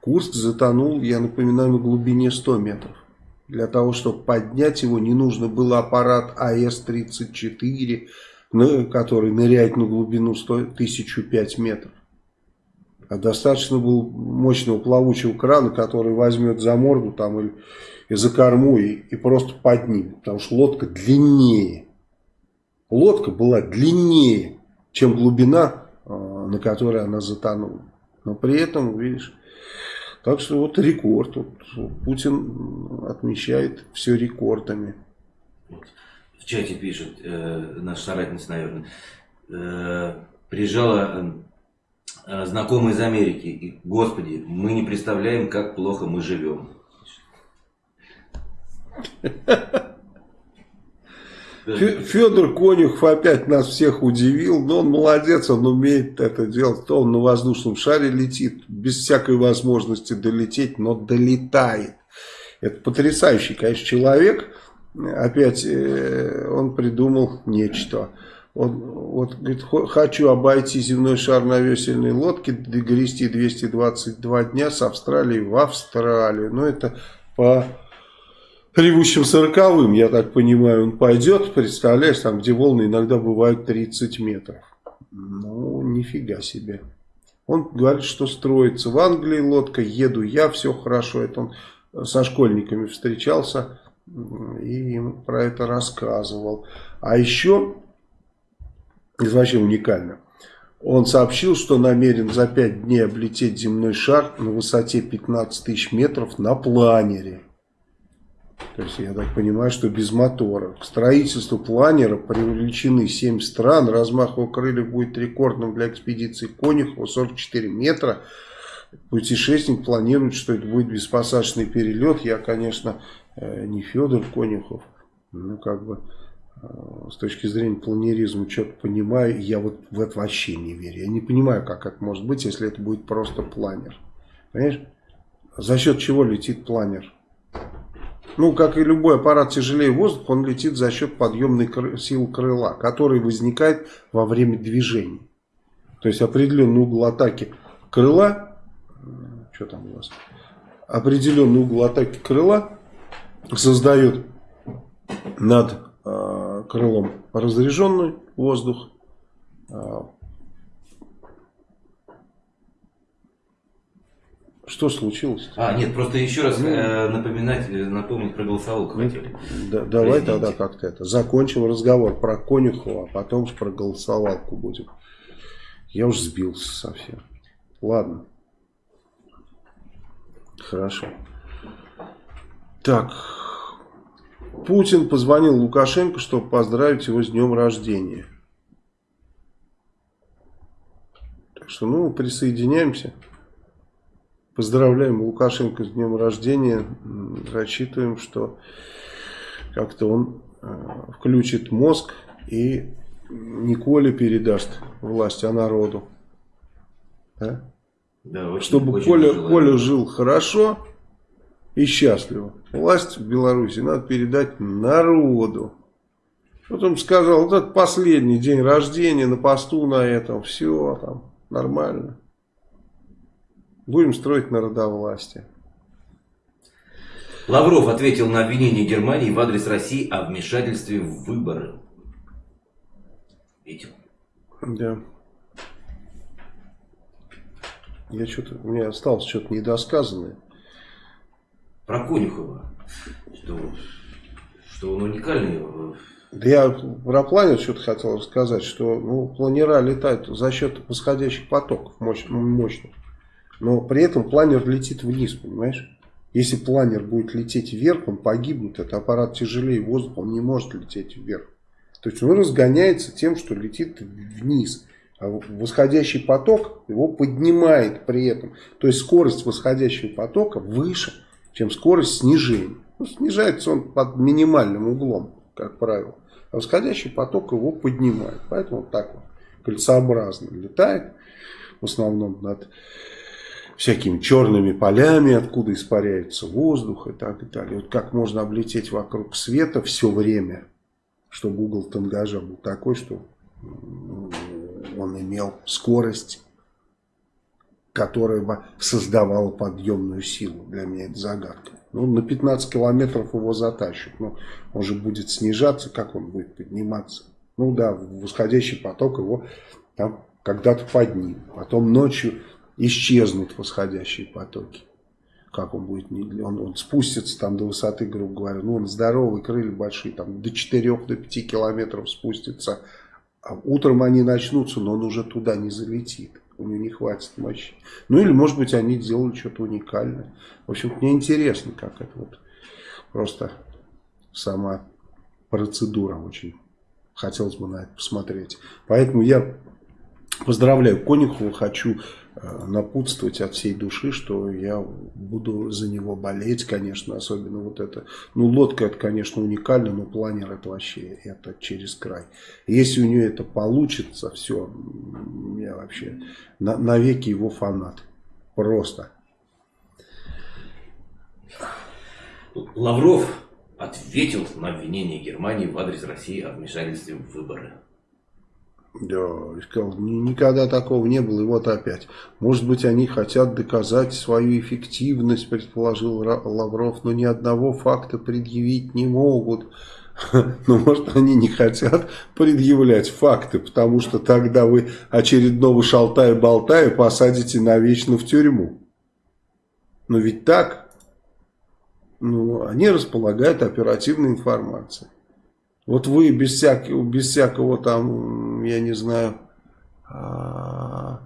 Курск затонул, я напоминаю, на глубине 100 метров. Для того, чтобы поднять его, не нужно было аппарат АС-34, который ныряет на глубину 100, 1005 метров. А достаточно было мощного плавучего крана, который возьмет за морду там или и за корму и, и просто поднимет. Потому что лодка длиннее. Лодка была длиннее, чем глубина, а, на которой она затонула. Но при этом, видишь, так что вот рекорд. Вот Путин отмечает все рекордами
в чате пишет э, наш соратница, наверное, э, приезжала э, знакомая из Америки, и, господи, мы не представляем, как плохо мы живем.
Федор Конюхов опять нас всех удивил, но он молодец, он умеет это делать. То он на воздушном шаре летит, без всякой возможности долететь, но долетает. Это потрясающий, конечно, человек опять э, он придумал нечто. Он, вот, говорит, хочу обойти земной шар на весельной лодке, грести 222 дня с Австралии в Австралию. Но это по ревущим сороковым, я так понимаю, он пойдет, представляешь, там, где волны иногда бывают 30 метров. Ну, нифига себе. Он говорит, что строится в Англии лодка, еду я, все хорошо. Это он со школьниками встречался и им про это рассказывал. А еще, это вообще уникально, он сообщил, что намерен за 5 дней облететь земной шар на высоте 15 тысяч метров на планере. То есть, я так понимаю, что без мотора. К строительству планера привлечены 7 стран. Размах его крыльев будет рекордным для экспедиции Конюхова 44 метра. Путешественник планирует, что это будет беспосадочный перелет. Я, конечно, э, не Федор Конюхов. Ну, как бы, э, с точки зрения планеризма, что-то понимаю. Я вот в это вообще не верю. Я не понимаю, как это может быть, если это будет просто планер. Понимаешь? За счет чего летит планер? Ну, как и любой аппарат тяжелее воздуха, он летит за счет подъемной кры силы крыла, который возникает во время движения. То есть определенный угол атаки крыла, что там у вас, определенный угол атаки крыла создает над э, крылом разряженный воздух, э, Что случилось?
А, нет, просто еще раз э, напоминать, э, напомнить про голосовалку ну, хотели.
Да, давай тогда как-то это. Закончим разговор про Конюхова, а потом про голосовалку будем. Я уж сбился совсем. Ладно. Хорошо. Так. Путин позвонил Лукашенко, чтобы поздравить его с днем рождения. Так что, ну, присоединяемся. Поздравляем Лукашенко с днем рождения. Рассчитываем, что как-то он э, включит мозг и Николе передаст власть, а народу. Да? Да, очень, Чтобы очень Коля, Коля жил хорошо и счастливо. Власть в Беларуси надо передать народу. Вот он сказал, вот это последний день рождения на посту на этом, все там нормально. Будем строить народовластие.
Лавров ответил на обвинение Германии в адрес России о вмешательстве в выборы. Видел?
Да. Я что-то, у меня осталось что-то недосказанное.
Про Конюхова. Что, что он уникальный.
Да я про планер что-то хотел рассказать, что ну, планера летают за счет восходящих потоков мощных. Но при этом планер летит вниз, понимаешь? Если планер будет лететь вверх, он погибнет. Это аппарат тяжелее воздуха, он не может лететь вверх. То есть он разгоняется тем, что летит вниз. А восходящий поток его поднимает при этом. То есть скорость восходящего потока выше, чем скорость снижения. Ну, снижается он под минимальным углом, как правило. А восходящий поток его поднимает. Поэтому вот так вот кольцеобразно летает. В основном над всякими черными полями, откуда испаряется воздух и так и далее. Вот как можно облететь вокруг света все время, чтобы угол тангажа был такой, что он имел скорость, которая бы создавала подъемную силу. Для меня это загадка. Ну, на 15 километров его затащит. Но он же будет снижаться, как он будет подниматься? Ну да, восходящий поток его там когда-то поднимет. Потом ночью исчезнут восходящие потоки. Как он будет? Он, он спустится там до высоты, грубо говоря. Ну, он здоровый, крылья большие, там до 4-5 до километров спустится. А утром они начнутся, но он уже туда не залетит. У него не хватит мощи. Ну, или, может быть, они сделали что-то уникальное. В общем, мне интересно, как это вот просто сама процедура очень. Хотелось бы на это посмотреть. Поэтому я поздравляю Конюхова, хочу напутствовать от всей души, что я буду за него болеть, конечно, особенно вот это. Ну, лодка это, конечно, уникально, но планер это вообще, это через край. Если у нее это получится, все, я вообще на, навеки его фанат. Просто.
Лавров ответил на обвинение Германии в адрес России о вмешательстве в выборы.
Да, сказал, никогда такого не было, и вот опять. Может быть, они хотят доказать свою эффективность, предположил Лавров, но ни одного факта предъявить не могут. Но может они не хотят предъявлять факты, потому что тогда вы очередного шалтая-болтая посадите навечно в тюрьму. Но ведь так, ну, они располагают оперативной информацией. Вот вы без всякого, без всякого там, я не знаю, а,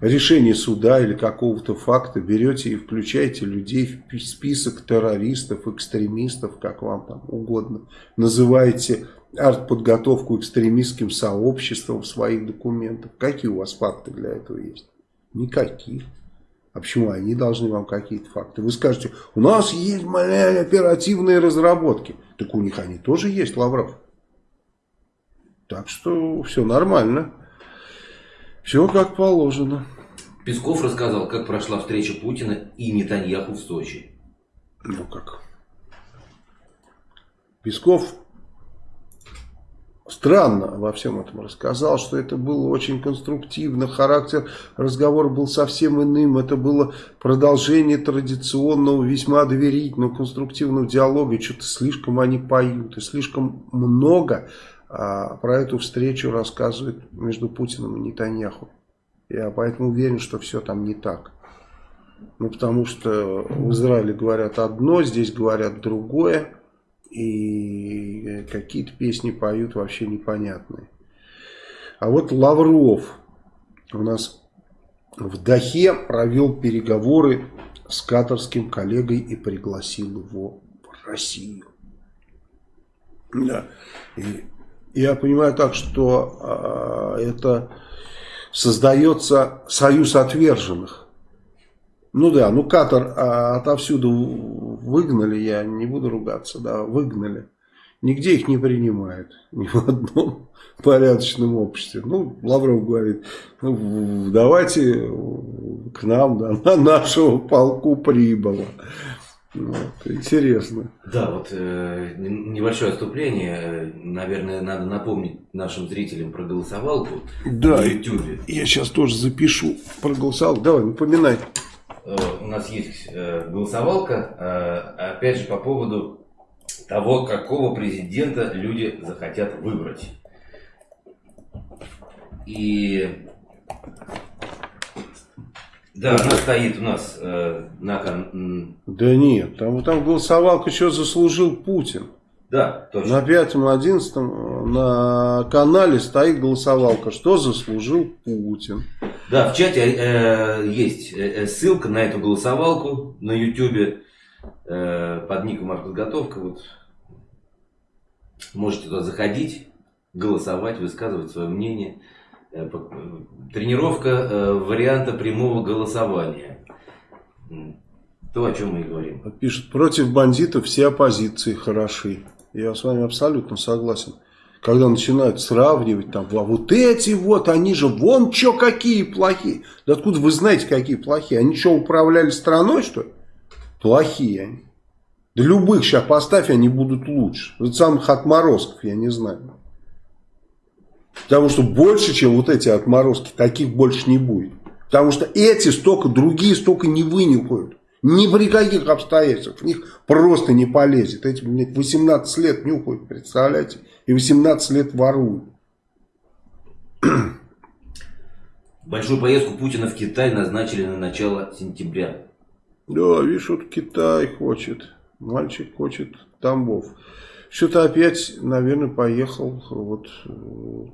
решения суда или какого-то факта берете и включаете людей в список террористов, экстремистов, как вам там угодно. Называете артподготовку экстремистским сообществом в своих документах. Какие у вас факты для этого есть? Никаких. А почему они должны вам какие-то факты? Вы скажете, у нас есть маленькие оперативные разработки. Так у них они тоже есть, Лавров. Так что все нормально. Все как положено.
Песков рассказал, как прошла встреча Путина и Нетаньяху в Сочи.
Ну как? Песков странно во всем этом рассказал, что это было очень конструктивно, характер разговора был совсем иным, это было продолжение традиционного, весьма доверительного, конструктивного диалога, и что-то слишком они поют, и слишком много про эту встречу рассказывают между Путиным и Нетаньяху. Я поэтому уверен, что все там не так. Ну, потому что в Израиле говорят одно, здесь говорят другое и какие-то песни поют вообще непонятные. А вот Лавров у нас в Дахе провел переговоры с катарским коллегой и пригласил его в Россию. Да. И я понимаю так, что э, это создается союз отверженных. Ну да, ну Катар а, отовсюду выгнали, я не буду ругаться, да, выгнали. Нигде их не принимают, ни в одном порядочном обществе. Ну, Лавров говорит, ну, давайте к нам, да, на нашего полку прибыло. Вот, интересно.
Да, вот э, небольшое отступление. Наверное, надо напомнить нашим зрителям про голосовалку
да, на YouTube. Я сейчас тоже запишу про голосовалку. Давай, напоминай.
Э, у нас есть э, голосовалка, э, опять же, по поводу того, какого президента люди захотят выбрать. И да, она стоит у нас э, на...
Да нет, там, там голосовалка, что заслужил Путин.
Да, точно.
На пятом, одиннадцатом на канале стоит голосовалка, что заслужил Путин.
Да, в чате э, есть э, ссылка на эту голосовалку на YouTube э, под ником артподготовка. Вот. Можете туда заходить, голосовать, высказывать свое мнение. Э, тренировка э, варианта прямого голосования. То, о чем мы и говорим.
Пишет, против бандитов все оппозиции хороши. Я с вами абсолютно согласен. Когда начинают сравнивать, там, а вот эти вот, они же вон что какие плохие. Да откуда вы знаете, какие плохие? Они что, управляли страной, что ли? Плохие они. Да любых сейчас поставь, они будут лучше. Вот самых отморозков, я не знаю. Потому что больше, чем вот эти отморозки, таких больше не будет. Потому что эти столько, другие столько не вынюхают. Ни при каких обстоятельствах. В них просто не полезет. Эти, блядь, 18 лет нюхают, представляете? И 18 лет воруют.
Большую поездку Путина в Китай назначили на начало сентября.
Да, видишь, вот Китай хочет. Мальчик хочет Тамбов. Что-то опять, наверное, поехал, вот,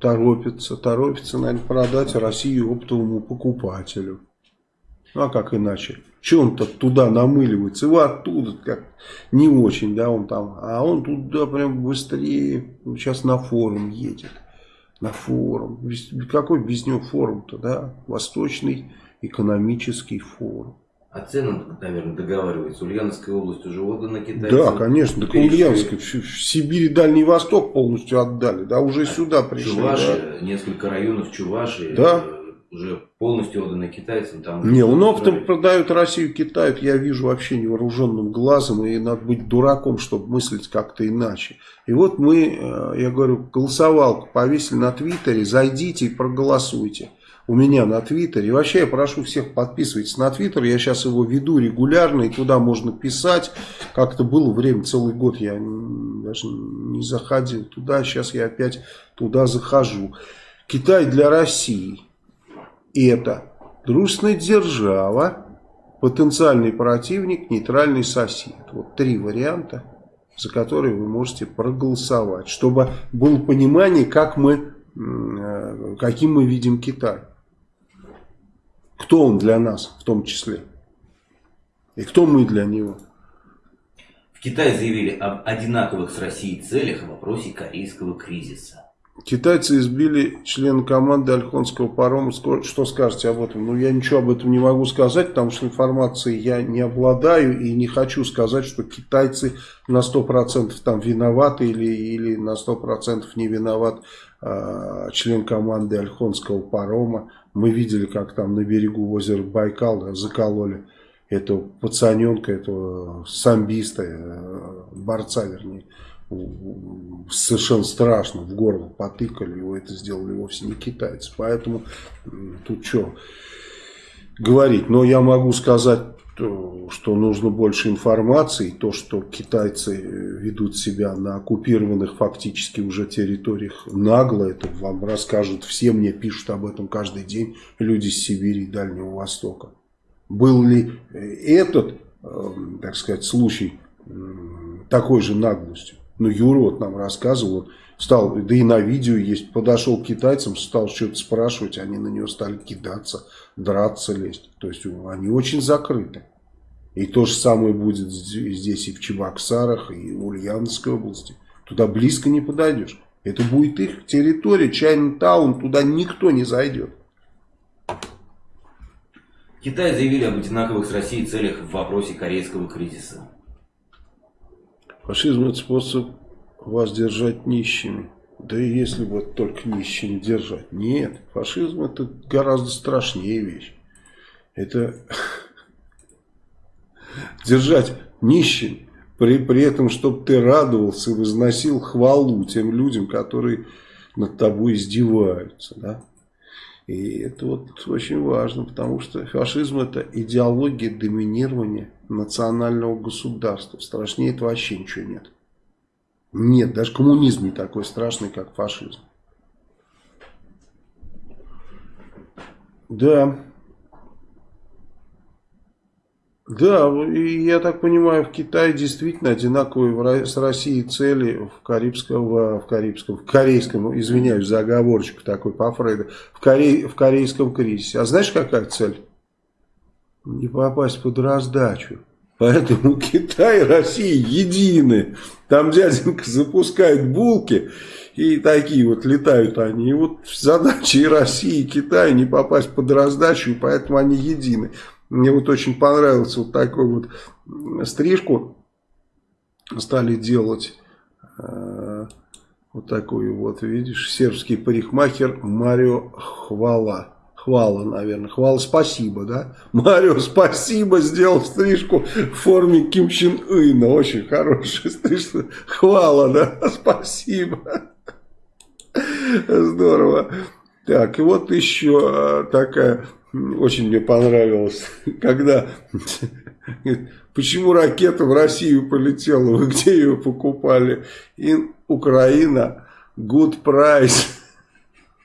торопится, торопится, наверное, продать Россию оптовому покупателю. Ну, а как иначе? Че он-то туда намыливается? Его оттуда как не очень, да, он там. А он туда прям быстрее, сейчас на форум едет. На форум. Какой без него форум-то, да? Восточный экономический форум.
А цены, наверное, договариваются. Ульяновская область уже отдана китайцам.
Да, конечно. Так Ульяновская. В, в Сибири Дальний Восток полностью отдали. Да, уже сюда пришли.
Чуваши, да. несколько районов Чуваши.
Да.
уже полностью отданы китайцам. Там
не, он оптом продают Россию Китаю, я вижу вообще невооруженным глазом, и надо быть дураком, чтобы мыслить как-то иначе. И вот мы, э, я говорю, голосовалку повесили на Твиттере, зайдите и проголосуйте у меня на Твиттере. И вообще я прошу всех подписывайтесь на Твиттер. Я сейчас его веду регулярно, и туда можно писать. Как-то было время, целый год я даже не заходил туда. Сейчас я опять туда захожу. Китай для России. Это дружественная держава, потенциальный противник, нейтральный сосед. Вот три варианта, за которые вы можете проголосовать. Чтобы было понимание, как мы, э, каким мы видим Китай. Кто он для нас в том числе? И кто мы для него?
В Китае заявили об одинаковых с Россией целях в вопросе корейского кризиса.
Китайцы избили члена команды Альхонского парома. Что скажете об этом? Ну, я ничего об этом не могу сказать, потому что информацией я не обладаю и не хочу сказать, что китайцы на 100% там виноваты или, или на 100% не виноват э, член команды Альхонского парома. Мы видели, как там на берегу озера Байкал закололи этого пацаненка, этого самбиста, э, борца вернее. Совершенно страшно, в горло потыкали, его это сделали вовсе не китайцы. Поэтому тут что говорить. Но я могу сказать, что нужно больше информации. То, что китайцы ведут себя на оккупированных фактически уже территориях нагло, это вам расскажут все. Мне пишут об этом каждый день люди с Сибири и Дальнего Востока. Был ли этот, э, так сказать, случай такой же наглостью? Ну, Юра вот нам рассказывал, он стал, да и на видео есть, подошел к китайцам, стал что-то спрашивать, они на него стали кидаться, драться, лезть. То есть они очень закрыты. И то же самое будет здесь и в Чебоксарах, и в Ульяновской области. Туда близко не подойдешь. Это будет их территория, Чайна-таун, туда никто не зайдет.
Китай заявили об одинаковых с Россией целях в вопросе корейского кризиса.
Фашизм это способ вас держать нищими. Да и если бы только нищими держать. Нет, фашизм это гораздо страшнее вещь. Это держать нищим, при, при этом, чтобы ты радовался и возносил хвалу тем людям, которые над тобой издеваются. Да? И это вот очень важно, потому что фашизм это идеология доминирования национального государства. Страшнее это вообще ничего нет. Нет, даже коммунизм не такой страшный, как фашизм. Да. Да, и я так понимаю, в Китае действительно одинаковые с Россией цели в Карибском, в, Карибском, в корейском, извиняюсь за оговорочку такой по Фрейду, в, Коре, в корейском кризисе. А знаешь, какая цель? Не попасть под раздачу. Поэтому Китай и Россия едины. Там дяденька запускает булки, и такие вот летают они. И вот задача и России, и Китая не попасть под раздачу, поэтому они едины. Мне вот очень понравился вот такой вот стрижку. Стали делать э, вот такую вот, видишь, сербский парикмахер Марио Хвала. Хвала, наверное. Хвала, спасибо, да? Марио, спасибо, сделал стрижку в форме Ким Чен Ына. Очень хорошая стрижка. Хвала, да? Спасибо. Здорово. Так, и вот еще а, такая очень мне понравилось, когда, почему ракета в Россию полетела, вы где ее покупали? И Украина, good price.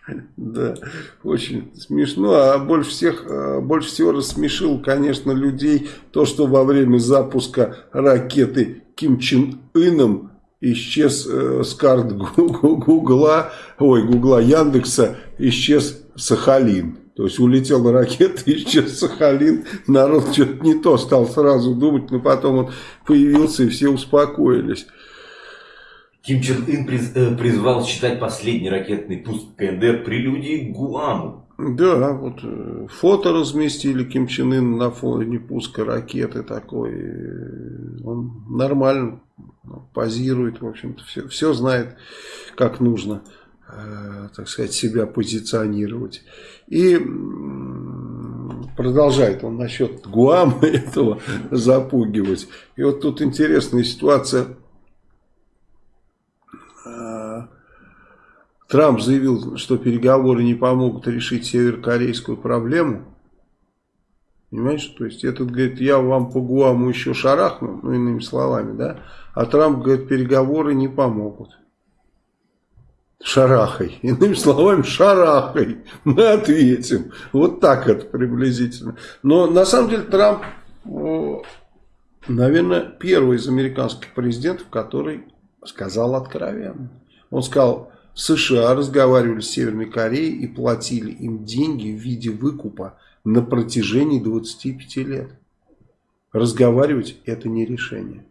Да, очень смешно. А больше всех, а, больше всего рассмешил, конечно, людей то, что во время запуска ракеты Ким Чен Ыном исчез э, с карт Гугла, ой, Гугла Яндекса, исчез Сахалин. То есть улетела ракета, исчез Сахалин, народ что-то не то стал сразу думать, но потом он появился и все успокоились.
Ким Чен Ын приз, э, призвал считать последний ракетный пуск КНДР прелюдией к Гуаму.
Да, вот э, фото разместили Ким Чен Ын на фоне пуска ракеты такой. Он нормально позирует, в общем-то, все, все знает, как нужно. э, так сказать, себя позиционировать. И продолжает он насчет Гуама этого запугивать. И вот тут интересная ситуация. Э, Трамп заявил, что переговоры не помогут решить северокорейскую проблему. Понимаешь, то есть этот говорит, я вам по Гуаму еще шарахну, ну иными словами, да, а Трамп говорит, переговоры не помогут. Шарахай. Иными словами, шарахай. Мы ответим. Вот так это приблизительно. Но на самом деле Трамп, наверное, первый из американских президентов, который сказал откровенно. Он сказал, США разговаривали с Северной Кореей и платили им деньги в виде выкупа на протяжении 25 лет. Разговаривать это не решение.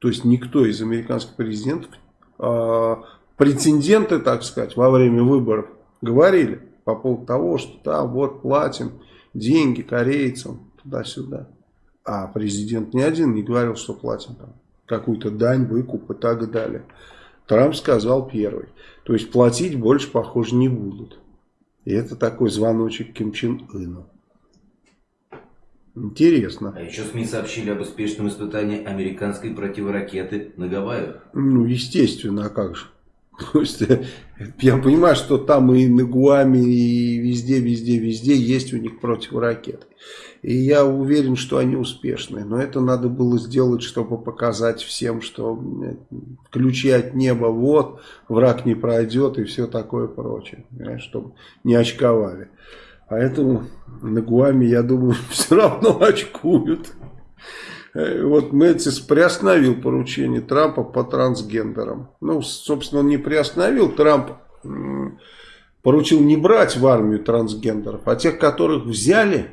То есть никто из американских президентов, э, претенденты, так сказать, во время выборов говорили по поводу того, что там вот платим деньги корейцам туда-сюда. А президент ни один не говорил, что платим там какую-то дань, выкуп и так далее. Трамп сказал первый. То есть платить больше, похоже, не будут. И это такой звоночек Ким Чен Ыну. Интересно.
А еще СМИ сообщили об успешном испытании американской противоракеты на Гавайях.
Ну, естественно, а как же. Я понимаю, что там и на Гуаме, и везде, везде, везде есть у них противоракеты. И я уверен, что они успешные. Но это надо было сделать, чтобы показать всем, что ключи от неба вот, враг не пройдет и все такое прочее. Чтобы не очковали. Поэтому на Гуаме, я думаю, все равно очкуют. Э, вот Мэтис приостановил поручение Трампа по трансгендерам. Ну, собственно, он не приостановил. Трамп поручил не брать в армию трансгендеров, а тех, которых взяли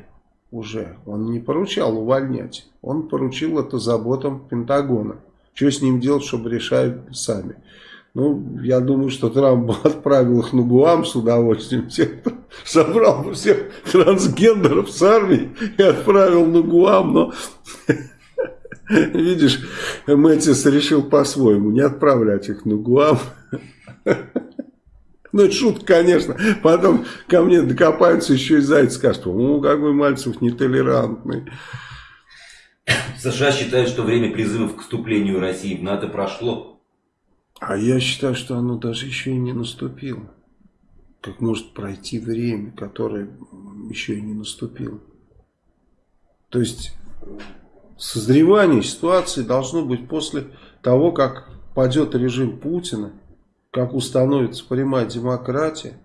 уже, он не поручал увольнять. Он поручил это заботам Пентагона. Что с ним делать, чтобы решают сами. Ну, я думаю, что Трамп отправил их на Гуам с удовольствием. Всех, собрал всех трансгендеров с армии и отправил на Гуам. Но Видишь, Мэтис решил по-своему не отправлять их на Гуам. Ну, это шутка, конечно. Потом ко мне докопаются еще и зайцы скажут, ну, какой Мальцев нетолерантный.
США считают, что время призывов к вступлению России в НАТО прошло.
А я считаю, что оно даже еще и не наступило. Как может пройти время, которое еще и не наступило. То есть созревание ситуации должно быть после того, как падет режим Путина, как установится прямая демократия,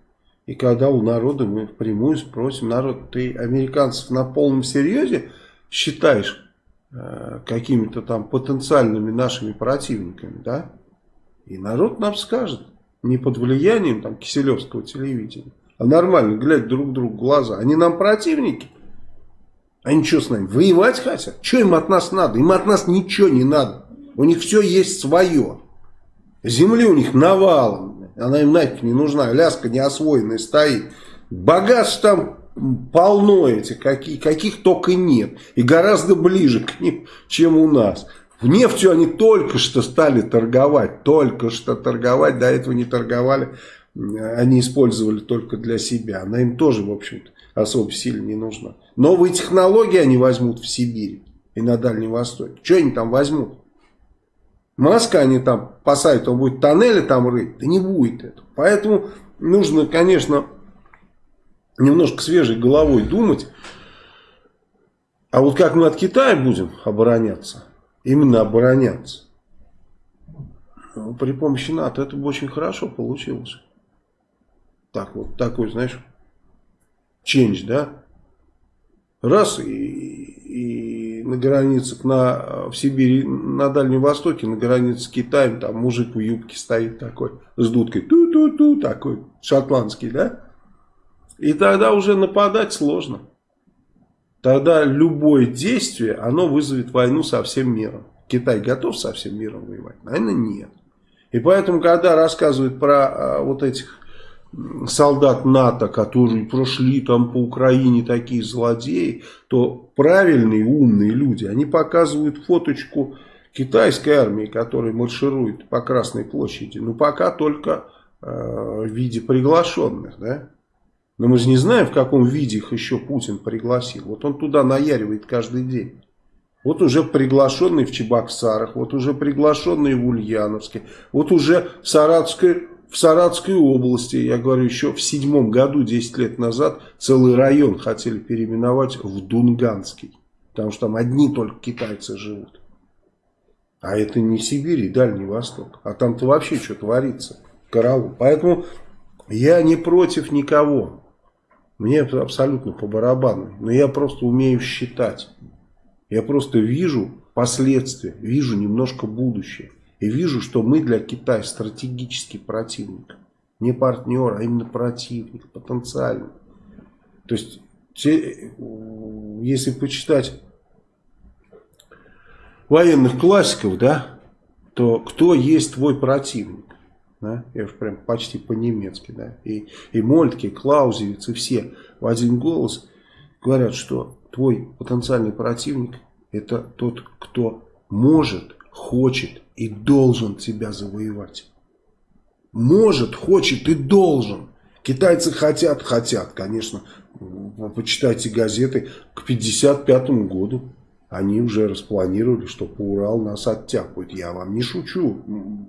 и когда у народа мы впрямую спросим, народ, ты американцев на полном серьезе считаешь э, какими-то там потенциальными нашими противниками, да? И народ нам скажет, не под влиянием там киселевского телевидения, а нормально, глядя друг другу в глаза. Они нам противники, они что с нами, воевать хотят? Что им от нас надо? Им от нас ничего не надо. У них все есть свое. Земли у них навалом. Она им нафиг не нужна. Ляска неосвоенная стоит. Богатств там полно этих, каких, каких только нет. И гораздо ближе к ним, чем у нас. В нефтью они только что стали торговать. Только что торговать. До этого не торговали. Они использовали только для себя. Она им тоже, в общем-то, особо сильно не нужна. Новые технологии они возьмут в Сибири и на Дальнем Востоке. Что они там возьмут? Маска они там посадят, он будет тоннели там рыть. Да не будет этого. Поэтому нужно, конечно, немножко свежей головой думать. А вот как мы от Китая будем обороняться, именно обороняться, ну, при помощи НАТО это бы очень хорошо получилось. Так вот, такой, знаешь, change, да? Раз, и, и на границах на, в Сибири, на Дальнем Востоке, на границе с Китаем, там мужик в юбке стоит такой, с дудкой, ту-ту-ту, такой, шотландский, да? И тогда уже нападать сложно. Тогда любое действие, оно вызовет войну со всем миром. Китай готов со всем миром воевать? Наверное, нет. И поэтому, когда рассказывают про а, вот этих солдат НАТО, которые прошли там по Украине такие злодеи, то правильные, умные люди, они показывают фоточку китайской армии, которая марширует по Красной площади. Но пока только в виде приглашенных, да? Но мы же не знаем, в каком виде их еще Путин пригласил. Вот он туда наяривает каждый день. Вот уже приглашенный в Чебоксарах, вот уже приглашенный в Ульяновске, вот уже в Саратовской, в Саратовской области, я говорю, еще в седьмом году, 10 лет назад, целый район хотели переименовать в Дунганский. Потому что там одни только китайцы живут. А это не Сибирь и Дальний Восток. А там-то вообще что творится. Караул. Поэтому я не против никого. Мне абсолютно по барабану. Но я просто умею считать. Я просто вижу последствия, вижу немножко будущее. И вижу, что мы для Китая стратегический противник. Не партнер, а именно противник, потенциальный. То есть, если почитать военных классиков, да, то кто есть твой противник? Да? Я уж прям почти по-немецки, да. И, и Мольтке, и Клаузевиц, и все в один голос говорят, что твой потенциальный противник это тот, кто может, хочет и должен тебя завоевать. Может, хочет и должен. Китайцы хотят, хотят, конечно. Почитайте газеты к 55 году. Они уже распланировали, что по Урал нас оттяпают. Я вам не шучу.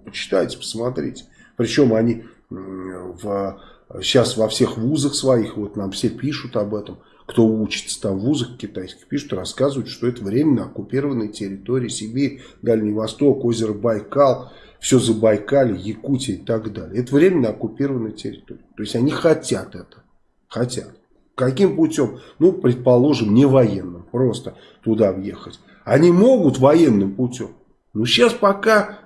Почитайте, посмотрите. Причем они в, сейчас во всех вузах своих, вот нам все пишут об этом, кто учится там в вузах китайских, пишут, рассказывают, что это временно оккупированные территории Сибирь, Дальний Восток, озеро Байкал, все Забайкалье, Якутия и так далее. Это временно оккупированная территория. То есть они хотят это. Хотят. Каким путем? Ну, предположим, не военным. Просто туда въехать. Они могут военным путем. Но сейчас пока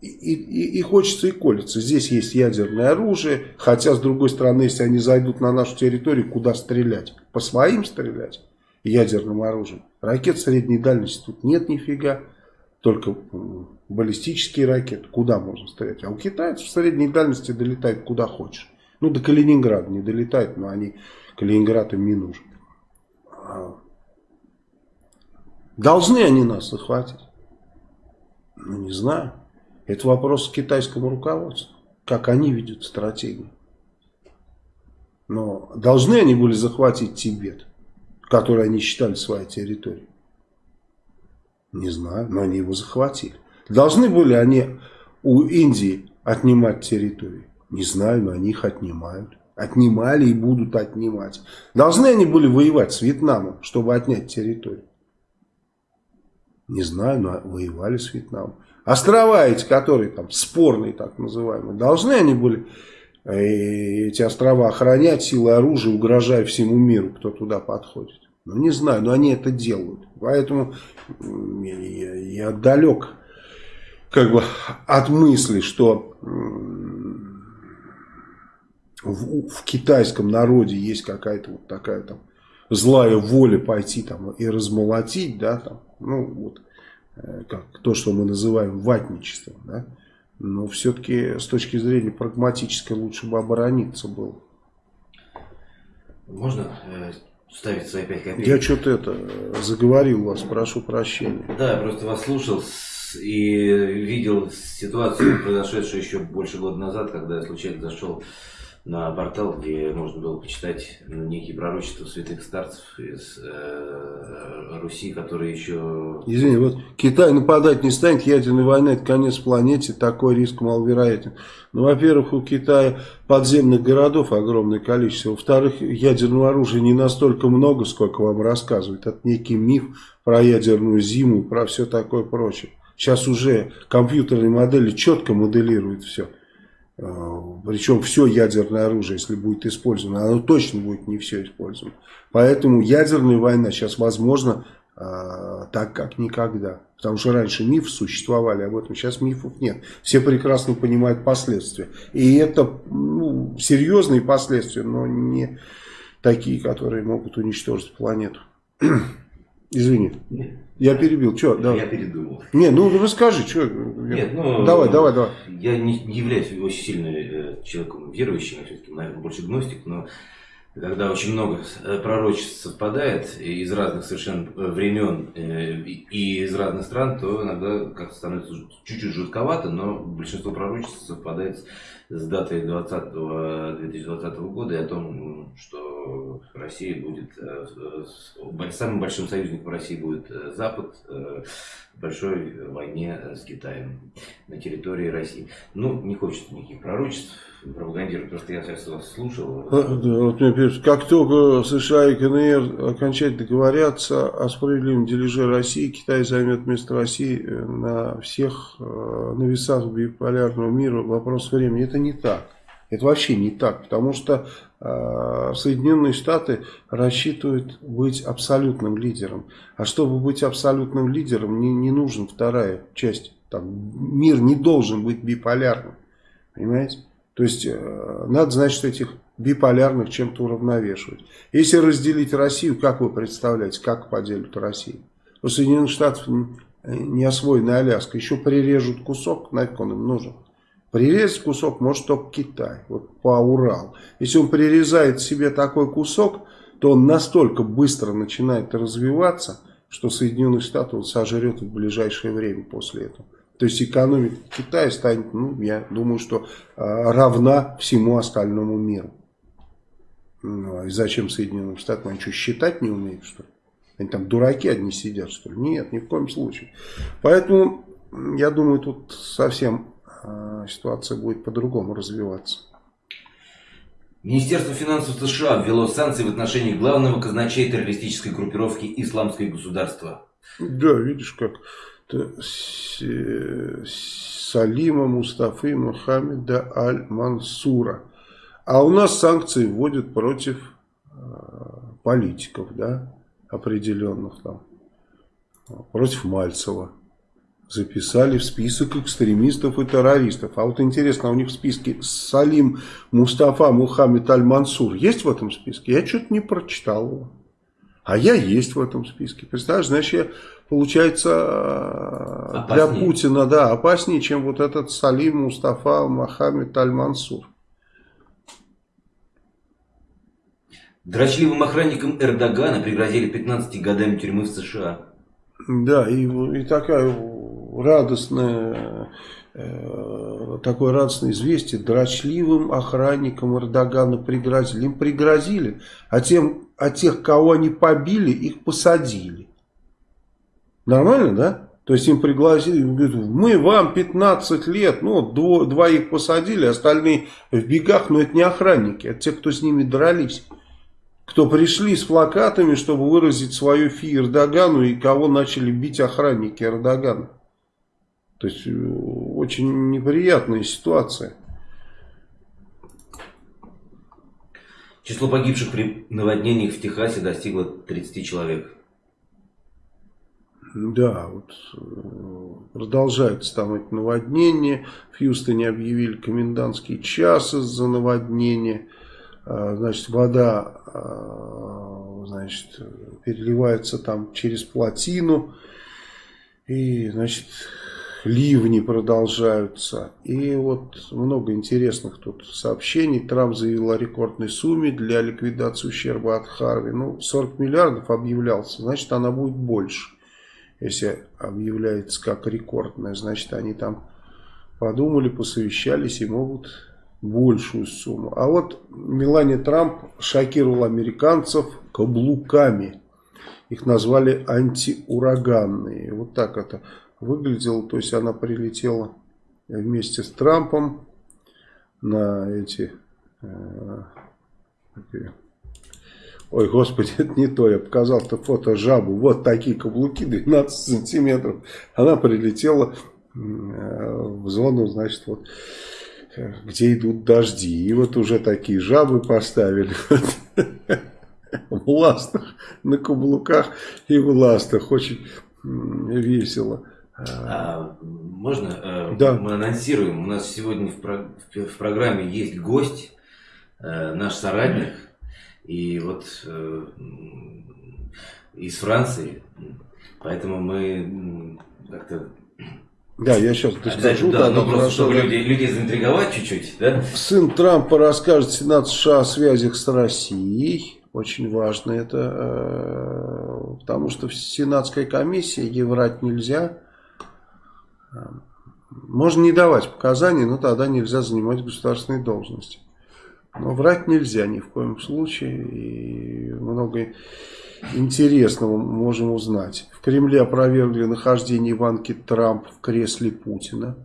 и, и, и хочется и колется. Здесь есть ядерное оружие, хотя с другой стороны, если они зайдут на нашу территорию, куда стрелять? По своим стрелять ядерным оружием. Ракет средней дальности тут нет нифига, только баллистические ракеты. Куда можно стрелять? А у китайцев в средней дальности долетает куда хочешь. Ну, до Калининграда не долетает, но они Калининград им не нужен. А, должны они нас захватить? Ну, не знаю. Это вопрос к китайскому руководству. Как они видят стратегию. Но должны они были захватить Тибет, который они считали своей территорией? Не знаю, но они его захватили. Должны были они у Индии отнимать территории? Не знаю, но они их отнимают. Отнимали и будут отнимать. Должны они были воевать с Вьетнамом, чтобы отнять территорию? Не знаю, но воевали с Вьетнамом. Острова эти, которые там спорные, так называемые, должны они были э, эти острова охранять силой оружия, угрожая всему миру, кто туда подходит. Ну, не знаю, но они это делают. Поэтому я, я далек как бы от мысли, что в, в китайском народе есть какая-то вот такая там злая воля пойти там и размолотить, да, там, ну вот как то, что мы называем ватничеством, да? но все-таки с точки зрения прагматической лучше бы оборониться было.
Можно э, ставить свои пять копеек?
Я что-то это заговорил вас, прошу прощения.
Да, я просто вас слушал и видел ситуацию, произошедшую еще больше года назад, когда я случайно зашел на портал, где можно было почитать некие пророчества святых старцев из э, Руси, которые еще...
Извини, вот Китай нападать не станет, ядерная война это конец планете, такой риск маловероятен. Ну, во-первых, у Китая подземных городов огромное количество, во-вторых, ядерного оружия не настолько много, сколько вам рассказывают. Это некий миф про ядерную зиму, про все такое прочее. Сейчас уже компьютерные модели четко моделируют все. Э, Причем все ядерное оружие, если будет использовано, оно точно будет не все использовано. Поэтому ядерная война сейчас возможна э, так, как никогда. Потому что раньше мифы существовали об этом, сейчас мифов нет. Все прекрасно понимают последствия. И это ну, серьезные последствия, но не такие, которые могут уничтожить планету. Извини. Я перебил. Что?
Да. Я передумал.
Не, ну расскажи, что.
Нет, ну,
давай, давай, давай.
Я не являюсь очень сильным э, человеком верующим, я все-таки, наверное, больше гностик, но когда очень много э, пророчеств совпадает из разных совершенно э, времен э, и из разных стран, то иногда как-то становится чуть-чуть жутковато, но большинство пророчеств совпадает с датой 20, 2020 года и о том, что Россия будет, самым большим союзником России будет Запад в большой войне с Китаем на территории России. Ну, не хочется никаких пророчеств, пропагандирует, потому что я сейчас вас слушал.
А, как только США и КНР окончательно договорятся о справедливом дележе России, Китай займет место России э, на всех э, на весах биполярного мира. Вопрос времени. Это не так. Это вообще не так, потому что э, Соединенные Штаты рассчитывают быть абсолютным лидером. А чтобы быть абсолютным лидером, не, не нужна вторая часть. Там, мир не должен быть биполярным. Понимаете? То есть э, надо знать, что этих биполярных чем-то уравновешивать. Если разделить Россию, как вы представляете, как поделят Россию? У Соединенных Штатов не освоена Аляска, еще прирежут кусок, нафиг он им нужен. Прирезать кусок может только Китай, вот по Урал. Если он прирезает себе такой кусок, то он настолько быстро начинает развиваться, что Соединенные Штаты он сожрет в ближайшее время после этого. То есть экономика Китая станет, ну, я думаю, что э, равна всему остальному миру. Ну, и зачем Соединенным Штатам? Они что, считать не умеют, что ли? Они там дураки одни сидят, что ли? Нет, ни в коем случае. Поэтому, я думаю, тут совсем ситуация будет по-другому развиваться.
Министерство финансов США ввело санкции в отношении главного казначея террористической группировки «Исламское государство».
Да, видишь как Салима Мустафы Мухаммеда Аль-Мансура. А у нас санкции вводят против э, политиков, да, определенных там, против Мальцева. Записали в список экстремистов и террористов. А вот интересно, а у них в списке Салим Мустафа Мухаммед Аль-Мансур есть в этом списке? Я что-то не прочитал его. А я есть в этом списке. Представляешь, значит, я, получается, опаснее. для Путина, да, опаснее, чем вот этот Салим Мустафа Мохаммед Аль-Мансур.
Дрочливым охранникам Эрдогана пригрозили 15 годами тюрьмы в США.
Да, и, и такая радостная Э, такое радостное известие дрочливым охранникам Эрдогана пригрозили. Им пригрозили, а, тем, а тех, кого они побили, их посадили. Нормально, да? То есть им пригласили, мы вам 15 лет, ну, дво, двоих посадили, остальные в бегах, но это не охранники, это те, кто с ними дрались. Кто пришли с плакатами, чтобы выразить свою фи Эрдогану и кого начали бить охранники Эрдогана. То есть э, очень неприятная ситуация.
Число погибших при наводнениях в Техасе достигло 30 человек.
Да, вот э, продолжаются там эти наводнения. В Хьюстоне объявили комендантский час из-за наводнения. А, значит, вода а, значит, переливается там через плотину. И, значит, ливни продолжаются. И вот много интересных тут сообщений. Трамп заявил о рекордной сумме для ликвидации ущерба от Харви. Ну, 40 миллиардов объявлялся, значит она будет больше. Если объявляется как рекордная, значит они там подумали, посовещались и могут большую сумму. А вот Мелания Трамп шокировала американцев каблуками. Их назвали антиураганные. Вот так это выглядела. То есть она прилетела вместе с Трампом на эти... Э, ой, господи, это не то. Я показал-то фото жабу. Вот такие каблуки, 12 сантиметров. Она прилетела э, в зону, значит, вот где идут дожди. И вот уже такие жабы поставили. В ластах, на каблуках и в ластах. Очень весело.
А, можно? Э,
да.
Мы анонсируем. У нас сегодня в, про... в программе есть гость, э, наш соратник. И вот э, из Франции. Поэтому мы как-то
Да, я сейчас
доскажу. Да, ну просто, чтобы люди, людей заинтриговать чуть-чуть, да?
Сын Трампа расскажет Сенат США о связях с Россией. Очень важно это, э, потому что в Сенатской комиссии ей врать нельзя. Можно не давать показаний, но тогда нельзя занимать государственные должности. Но врать нельзя ни в коем случае. И много интересного можем узнать. В Кремле опровергли нахождение Иванки Трамп в кресле Путина.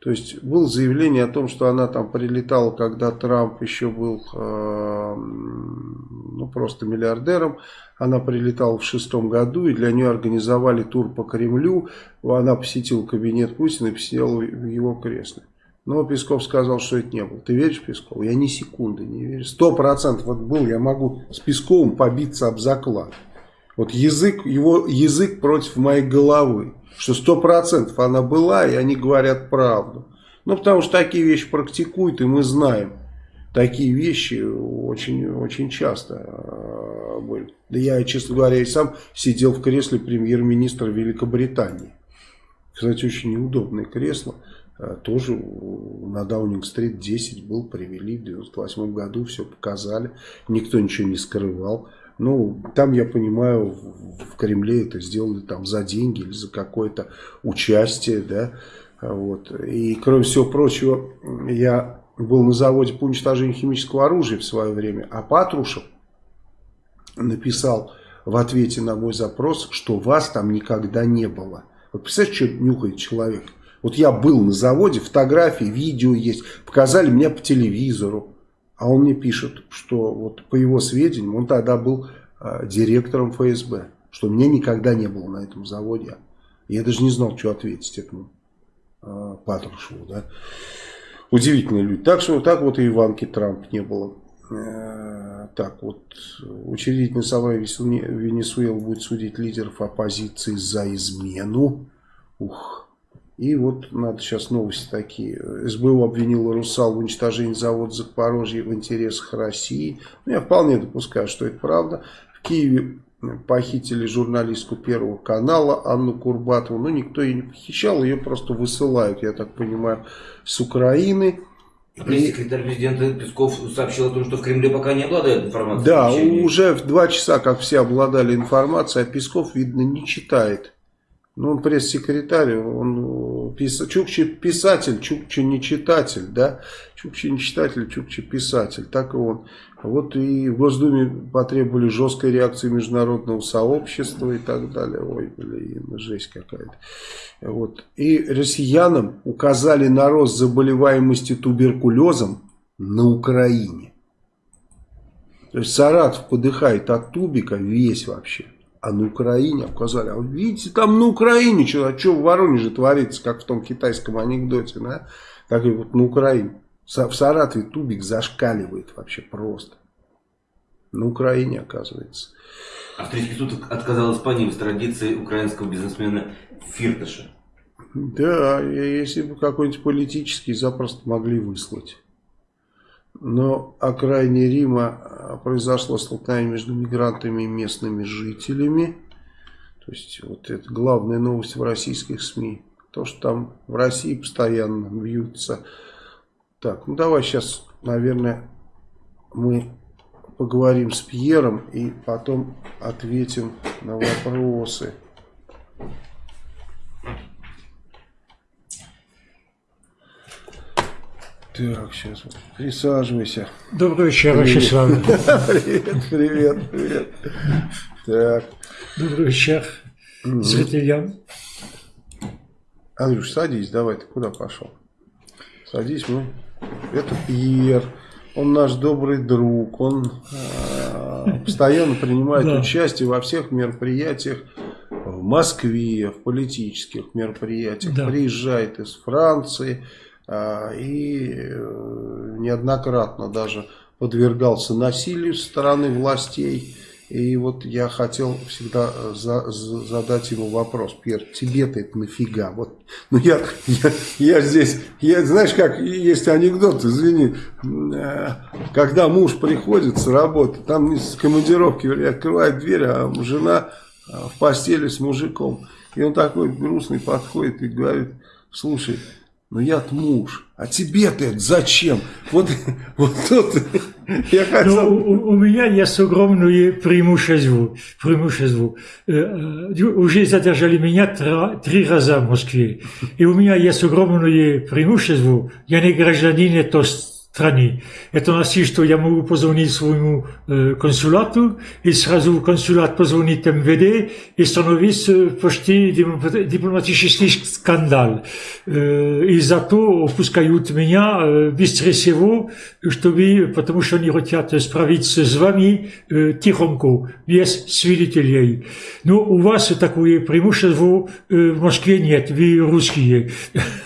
То есть было заявление о том, что она там прилетала, когда Трамп еще был э, ну, просто миллиардером. Она прилетала в шестом году, и для нее организовали тур по Кремлю. Она посетила кабинет Путина и посидела в его кресле. Но Песков сказал, что это не было. Ты веришь Пескову? Я ни секунды не верю. Сто процентов вот был, я могу с Песковым побиться об заклад. Вот язык, его язык против моей головы. Что сто процентов она была, и они говорят правду. Ну, потому что такие вещи практикуют, и мы знаем. Такие вещи очень, очень часто а, были. Да я, честно говоря, и сам сидел в кресле премьер-министра Великобритании. Кстати, очень неудобное кресло. Э, тоже на Даунинг-стрит 10 был, привели в 98 году, все показали, никто ничего не скрывал. Ну, там, я понимаю, в Кремле это сделали там за деньги или за какое-то участие, да, вот. И, кроме всего прочего, я был на заводе по уничтожению химического оружия в свое время, а Патрушев написал в ответе на мой запрос, что вас там никогда не было. Вот представляете, что нюхает человек? Вот я был на заводе, фотографии, видео есть, показали мне по телевизору. А он мне пишет, что вот по его сведениям, он тогда был э, директором ФСБ, что меня никогда не было на этом заводе. Я даже не знал, что ответить этому э, Патрушеву. Да? Удивительные люди. Так что так вот и Иванки Трамп не было. Э, так вот, учредительное собрание Венесуэлы будет судить лидеров оппозиции за измену. Ух, и вот надо сейчас новости такие. СБУ обвинила «Русал» в уничтожении завода Запорожье в интересах России. Ну, я вполне допускаю, что это правда. В Киеве похитили журналистку Первого канала Анну Курбатову. Но никто ее не похищал, ее просто высылают, я так понимаю, с Украины.
Пресс-секретарь президента Песков сообщил о том, что в Кремле пока не обладает информацией.
Да, уже в два часа, как все обладали информацией, а Песков, видно, не читает. Ну, он пресс-секретарь, он пис... Чукчи писатель, Чукчи не читатель, да? Чукчи не читатель, Чукчи писатель, так и он. Вот и в Госдуме потребовали жесткой реакции международного сообщества и так далее. Ой, блин, жесть какая-то. Вот. И россиянам указали на рост заболеваемости туберкулезом на Украине. То есть Саратов подыхает от тубика весь вообще а на Украине указали. А видите, там на Украине что, а что в Воронеже творится, как в том китайском анекдоте, да? Так и вот на Украине. В Саратове тубик зашкаливает вообще просто. На Украине, оказывается.
Австрийский суд отказал Испании в традиции украинского бизнесмена Фирташа.
Да, если бы какой-нибудь политический запросто могли выслать. Но окраине Рима а, произошло столкновение между мигрантами и местными жителями. То есть вот это главная новость в российских СМИ. То, что там в России постоянно бьются. Так, ну давай сейчас, наверное, мы поговорим с Пьером и потом ответим на вопросы. Так, сейчас. Присаживайся.
Добрый вечер, Вячеслав Славы.
Привет, привет, привет. Так.
Добрый вечер зрителям.
Андрюш, садись, давай, ты куда пошел? Садись, мы. Это Пьер. Он наш добрый друг. Он э, постоянно принимает участие во всех мероприятиях в Москве, в политических мероприятиях. Приезжает из Франции а, и э, неоднократно даже подвергался насилию со стороны властей. И вот я хотел всегда э, за, за, задать ему вопрос. Пьер, тебе-то это нафига? Вот, ну я, я, я здесь, я, знаешь как, есть анекдот, извини, э, когда муж приходит с работы, там с командировки открывает дверь, а жена в постели с мужиком. И он такой грустный подходит и говорит, слушай, ну я муж, а тебе-то это зачем? Вот, вот тут я хотел...
Ну, у, у меня есть огромное преимущество. преимущество. Э, э, Уже задержали меня три раза в Москве. И у меня есть огромное преимущество. Я не гражданин этой страны. Это значит, что я могу позвонить своему э, консулату, и сразу консулат позвонит МВД, и становится почти диплом- дипломатический скандал. Э, и зато опускают меня э, быстрее всего, чтобы, потому что они хотят справиться с вами э, тихонько, без свидетелей. Но у вас такое преимущество э, в Москве нет, вы русские.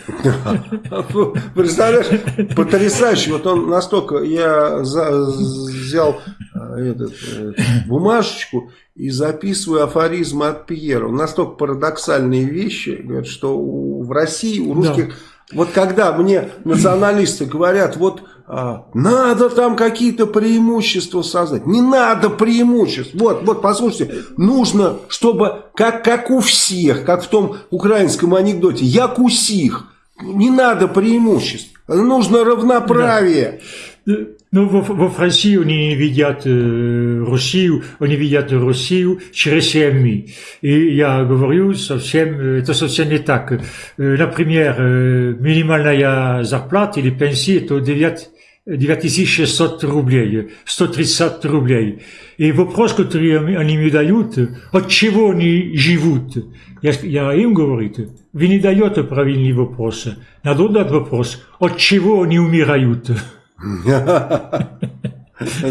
Представляешь, потрясающе. Вот он настолько, я за- взял э, этот, э, бумажечку и записываю афоризмы от Пьера. Он настолько парадоксальные вещи, говорят, что у- в России у русских... Вот когда мне националисты говорят, вот а, надо там какие-то преимущества создать. Не надо преимуществ. Вот, вот, послушайте, нужно, чтобы, как, как у всех, как в том украинском анекдоте, як у сих. Не надо преимуществ. Нужно равноправие.
Э, Ну, во, во Франции они видят э, Россию, они видят Россию через СМИ. И я говорю, совсем, это совсем не так. Э, Например, э, минимальная зарплата или пенсия, это 9 9600 рублей, 130 рублей. И вопрос, который они мне дают, от чего они живут? Я, я им говорю, вы не даете правильный вопрос. Надо дать вопрос, от чего они умирают?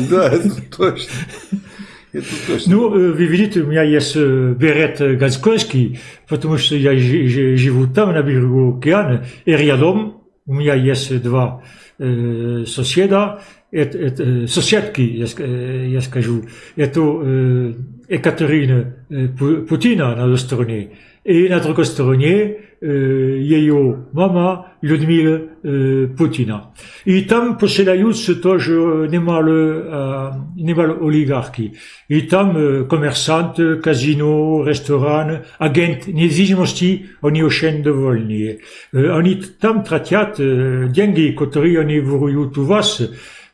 Да, это точно.
Ну, э, вы видите, у меня есть э, берет Ганскойский, потому что я жи- жи- живу там, на берегу океана, и рядом у меня есть два э, соседа, соседки, я скажу. Это э, Екатерина э, Пу- Путина на одной стороне, и на другой стороне э, ее мама Людмила э, Путина. И там поселяются тоже немало, э, немало олигархи. И там э, коммерсанты, казино, ресторан, агент недвижимости, они очень довольны. Э, Они там тратят э, деньги, которые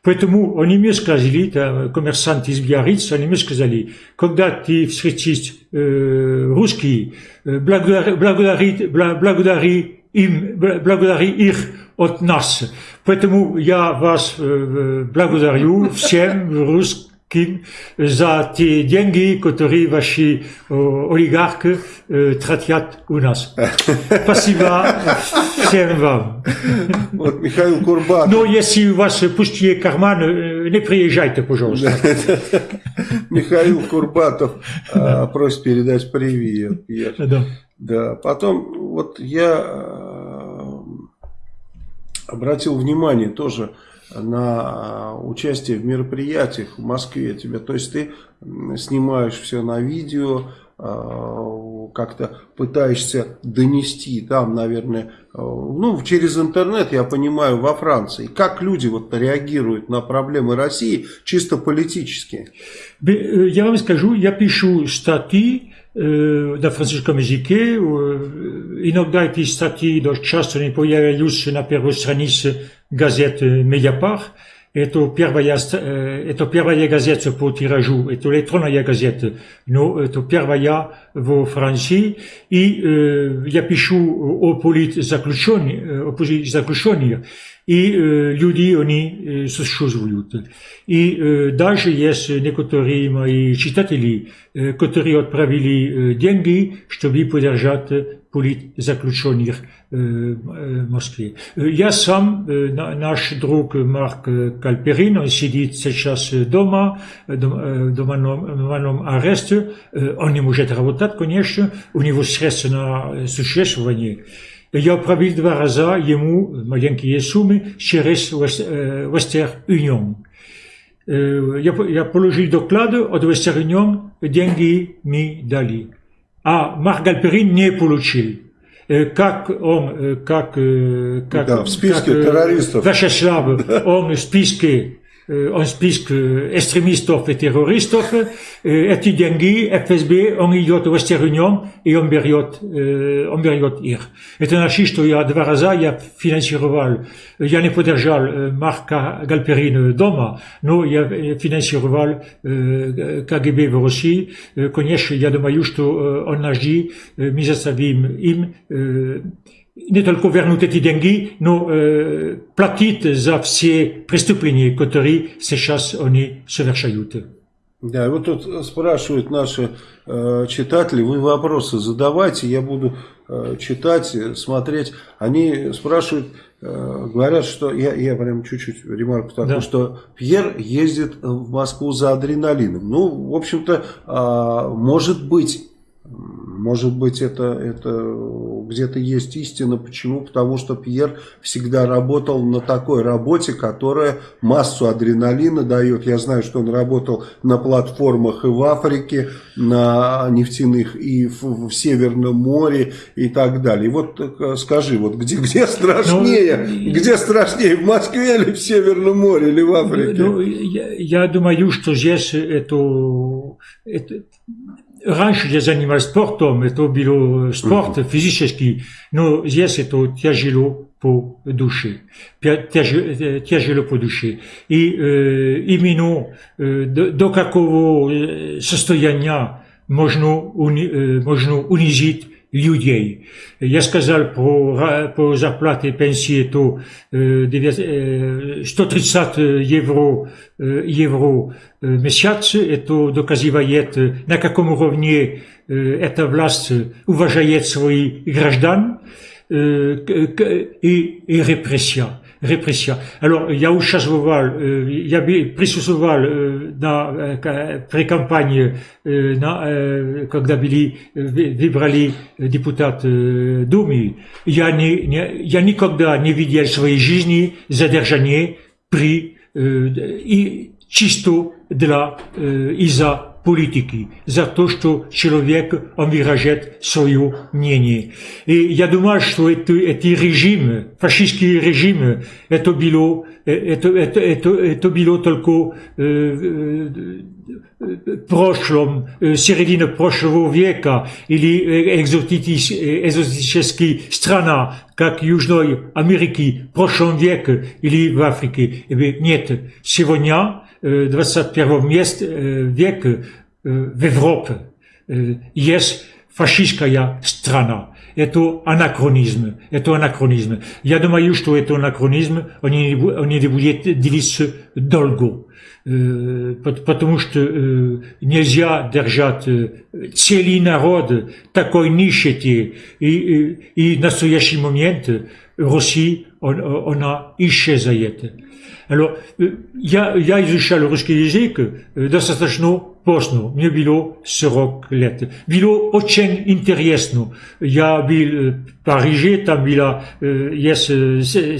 Поэтому они мне сказали, там, коммерсанты из Биарриц, они мне сказали, когда ты встретишь э, русские, э, благодари, благодари, бла- благодари им, бла- благодари их от нас. Поэтому я вас э, благодарю всем русским за те деньги, которые ваши э, олигархи э, тратят у нас. Спасибо всем вам.
Вот Михаил Курбатов.
Но если у вас пустые карманы, э, не приезжайте, пожалуйста.
Михаил Курбатов а, просит передать привет.
Да.
Да, потом вот я э, обратил внимание тоже на э, участие в мероприятиях в Москве тебя. То есть ты снимаешь все на видео, э, как-то пытаешься донести там, наверное, э, ну, через интернет, я понимаю, во Франции. Как люди вот реагируют на проблемы России чисто политически?
Э, Я вам скажу, я пишу статьи э, на французском языке. Иногда эти статьи часто не появляются на первой странице газеты «Медиапар». Это первая, ст- э, это первая газета по тиражу, это электронная газета, но это первая во Франции. И э, я пишу о политзаключенных, э, о политзаключенных, и э, люди, они э, существуют. И э, даже есть некоторые мои читатели, э, которые отправили э, деньги, чтобы поддержать политзаключенных э, э, в Москве. Э, Я сам, э, на- наш друг Марк э, Кальперин, он сидит сейчас э, дома, э, дом- э, в домовом домовом аресте, Э, он не может работать, конечно, у него средства на э, существование. Я отправил два раза ему маленькие суммы через West- э, Western Union. Э, Я, по- я положил доклад от Western Union, деньги мне дали. А Марк Гальперин не получил. Э, Как он, э, как, э, как,
Да, в списке
как,
террористов.
Вячеслав, он в списке он список экстремистов и террористов, эти деньги ФСБ, он идет в Восточную и он берет, он берет их. Это значит, что я два раза я финансировал, я не поддержал Марка Галперина дома, но я финансировал КГБ в России. Конечно, я думаю, что он нажди, мы заставим им не только вернуть эти деньги, но э, платить за все преступления, которые сейчас они совершают.
Да, вот тут спрашивают наши э, читатели, вы вопросы задавайте, я буду э, читать, смотреть. Они спрашивают, э, говорят, что, я, я прям чуть-чуть ремарку такую, да. что Пьер ездит в Москву за адреналином. Ну, в общем-то, э, может быть может быть, это, это где-то есть истина. Почему? Потому что Пьер всегда работал на такой работе, которая массу адреналина дает. Я знаю, что он работал на платформах и в Африке, на нефтяных, и в, в Северном море, и так далее. И вот э, скажи, вот где, где страшнее? Ну, где страшнее, в Москве или в Северном море, или в Африке?
Ну, я, я думаю, что здесь это, это раньше я занимался спортом, это было спорт mm-hmm. физический, но здесь это тяжело по душе, тяжело по душе. И э, именно э, до, до какого состояния можно, уни, э, можно унизить людей. Я сказал по, по зарплате и пенсии то 130 евро, евро месяц. Это доказывает, на каком уровне эта власть уважает своих граждан и, и репрессия репрессия. Alors, я участвовал, я присутствовал на прикомпании, на, когда были выбрали депутат Думы. Я, не, не, я никогда не видел в своей жизни задержание при и чисто для из-за политики, за то, что человек он выражает свое мнение. И я думаю, что это, эти режимы, фашистские режимы, это было, это, это, это, это было только э, прошлом, середина прошлого века или экзотические страны, как Южной Америки, в прошлом веке или в Африке. Нет, сегодня 21 век в Европе есть фашистская страна. Это анахронизм. Это анахронизм. Я думаю, что это анахронизм, он не, он не будет длиться долго. Потому что нельзя держать целый народ такой нищети. И, и, и в настоящий момент Россия, он, она исчезает. Alors, я, я изучал русский язык достаточно поздно. Мне было 40 лет. Было очень интересно. Я был в Париже, там была есть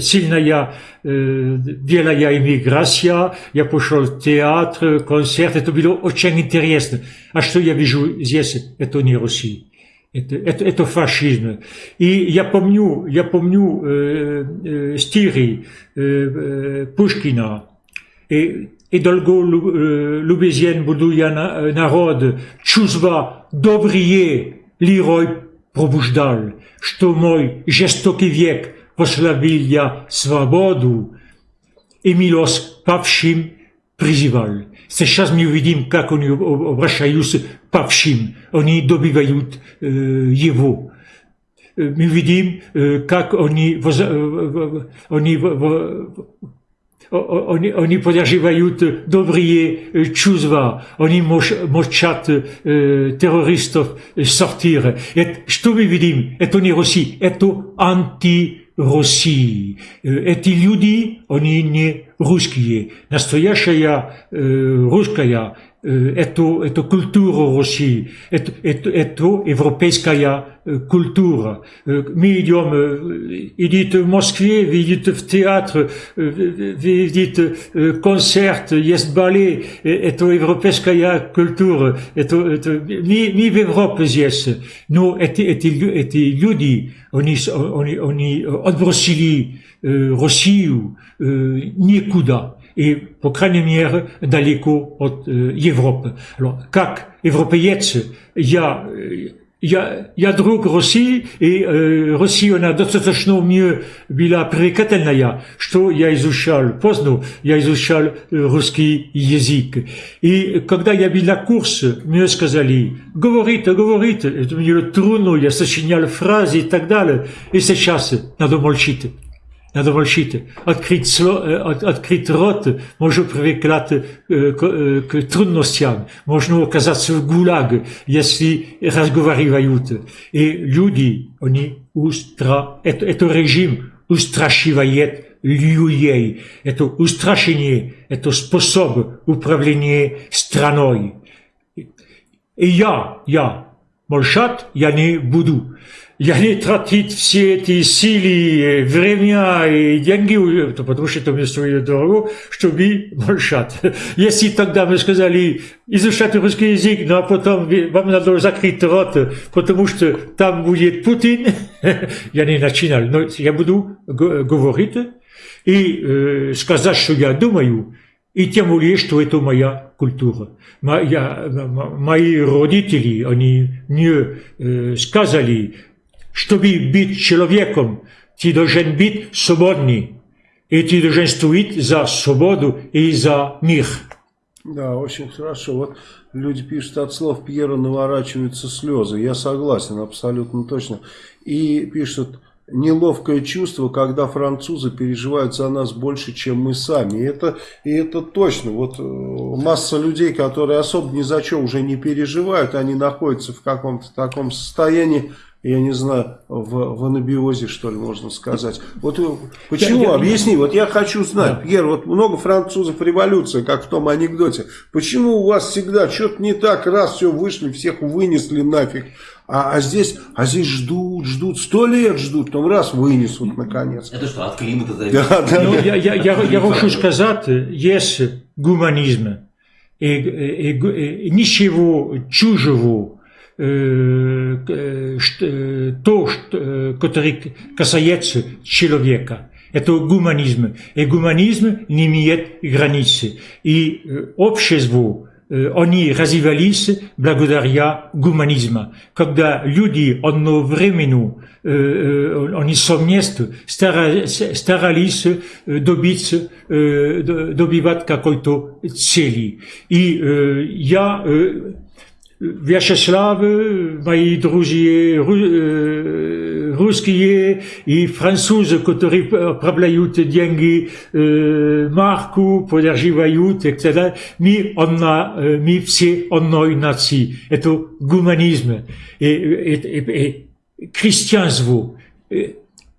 сильная белая иммиграция. Я пошел в театр, концерт. Это было очень интересно. А что я вижу здесь? Это не Россия. Это, это, это фашизм. И я помню, я помню э, э, стихи э, э, Пушкина. И, и долго любезен буду я на, народ, чувства добрые лирой пробуждал, что мой жестокий век послабил я свободу и милость павшим призывал. Сейчас мы увидим, как они обращаются павшим. Они добивают э, его. Мы видим, э, как они, воз, э, они, они, они поддерживают добрые чувства. Они молчат э, террористов сортир. Это, что мы России. Эти люди, они не русские. Настоящая э, русская это, это культура России, это, это, это европейская культура. Мы идем, идите в Москве, видите в театр, видите концерт, есть балет, это европейская культура, это, это, мы, мы в Европе здесь, но эти, эти, эти люди, они, они, они отбросили Россию никуда. И, по крайней мере, далеко от э, Европы. Alors, как европеец, я, я, я друг России, и э, Россия, она достаточно мне была привлекательная, что я изучал поздно, я изучал э, русский язык. И когда я был на курсе, мне сказали, говорите, говорите, это мне трудно, я сочинял фразы и так далее, и сейчас надо молчить. Надо молчить. Открыть, от, открыть рот может привлекать э, э, к трудностям. Можно оказаться в ГУЛАГ, если разговаривают. И люди, они устра... Это, это режим устрашивает людей. Это устрашение, это способ управления страной. И я, я, молчать я не буду я не тратить все эти силы, время и деньги, потому что это мне стоит дорого, чтобы молчать. Если тогда мы сказали, изучать русский язык, но потом вам надо закрыть рот, потому что там будет Путин, я не начинал, но я буду говорить и э, сказать, что я думаю, и тем более, что это моя культура. Моя, мои родители, они мне э, сказали, чтобы быть человеком, ты должен быть свободный. И ты должен стоять за свободу и за мир.
Да, очень хорошо. Вот люди пишут, от слов Пьера наворачиваются слезы. Я согласен, абсолютно точно. И пишут, неловкое чувство, когда французы переживают за нас больше, чем мы сами. И это, и это точно. Вот масса людей, которые особо ни за что уже не переживают, они находятся в каком-то таком состоянии, я не знаю, в, в анабиозе, что ли, можно сказать. Вот э, почему, я, я, объясни, вот я хочу знать, да. Пьер, вот много французов революции, как в том анекдоте. Почему у вас всегда что-то не так, раз все вышли, всех вынесли нафиг, а, а здесь, а здесь ждут, ждут, сто лет ждут, потом раз вынесут наконец.
Это что, от климата зависит?
Да, да, ну, я, я, я, я хочу сказать, есть гуманизм, и, и, и, и ничего чужого то, э, который касается человека. Это гуманизм. И гуманизм не имеет границы. И общество, они развивались благодаря гуманизму. Когда люди одновременно, они совместно старались добиться, добивать какой-то цели. И я Вячеславы, мои друзья русские и французы, которые отправляют деньги марку, поддерживают, etc. Мы, одна, мы все одной нации. Это гуманизм. И, и, и, и христианство.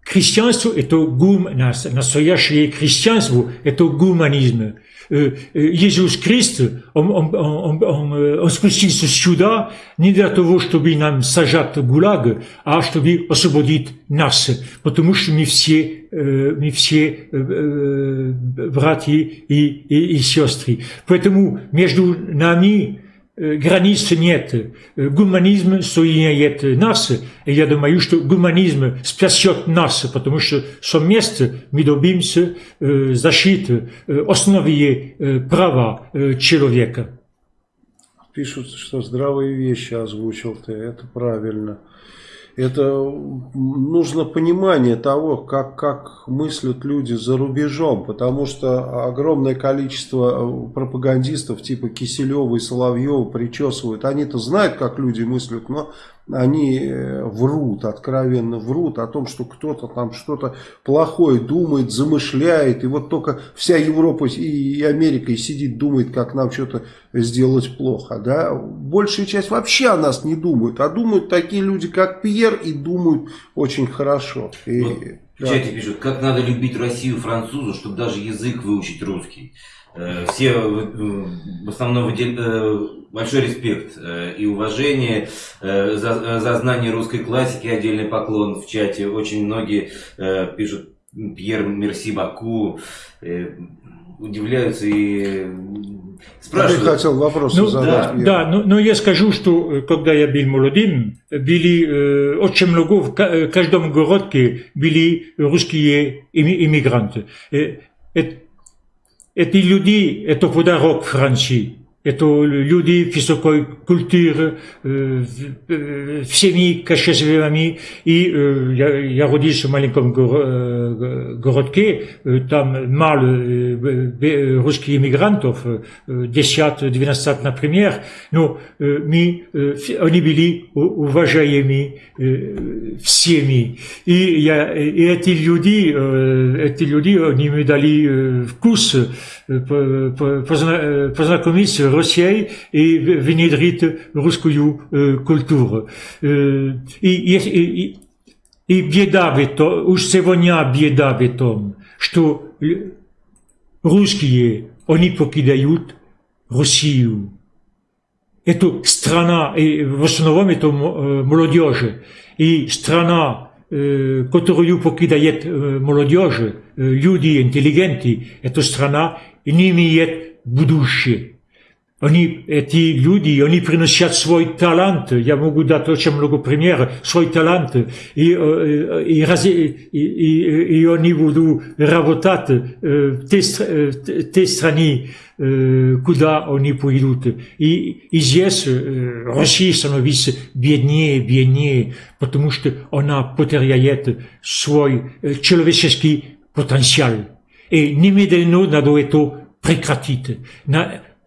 Христианство – это гум, настоящее христианство – это гуманизм. Иисус Христ, он, он, он, он, он спустился сюда не для того, чтобы нам сажать ГУЛАГ, а чтобы освободить нас, потому что мы все, мы все братья и, и, и сестры. Поэтому между нами границ нет. Гуманизм соединяет нас, и я думаю, что гуманизм спасет нас, потому что совместно мы добимся защиты основные права человека.
Пишут, что здравые вещи озвучил ты, это правильно это нужно понимание того, как, как мыслят люди за рубежом, потому что огромное количество пропагандистов типа Киселева и Соловьева причесывают. Они-то знают, как люди мыслят, но они э, врут, откровенно врут о том, что кто-то там что-то плохое думает, замышляет, и вот только вся Европа и Америка и сидит, думает, как нам что-то сделать плохо. Да? Большая часть вообще о нас не думает, а думают такие люди, как Пьер, и думают очень хорошо. И,
вот да. В чате пишут, как надо любить Россию французу, чтобы даже язык выучить русский. Э, все в основном э, большой респект э, и уважение за, за знание русской классики, отдельный поклон в чате. Очень многие пишут Пьер Мерси Баку, удивляются и спрашивают.
Ты хотел вопрос
ну,
задать.
Да, да но, но я скажу, что когда я был молодым, были э, очень много, в каждом городе были русские иммигранты. Эти люди – это подарок Франции. Это люди высокой культуры, э, в семье качественными. И э, я, я родился в маленьком э, городке, там мало русских иммигрантов, 10-12, например, но мы, они были уважаемы всеми. И, я, и эти люди, эти люди, они мне дали вкус познакомиться Россией и внедрить русскую культуру. И, и, и, и беда в этом, уж сегодня беда в том, что русские, они покидают Россию. Это страна, и в основном это молодежь, и страна, которую покидает молодежь, люди интеллигенты, эта страна не имеет будущее. Они, эти люди, они приносят свой талант, я могу дать очень много примеров, свой талант, и, и, и, и, и они будут работать в те, те страны, куда они пойдут. И, и здесь Россия становится беднее, беднее, потому что она потеряет свой человеческий потенциал. И немедленно надо это прекратить.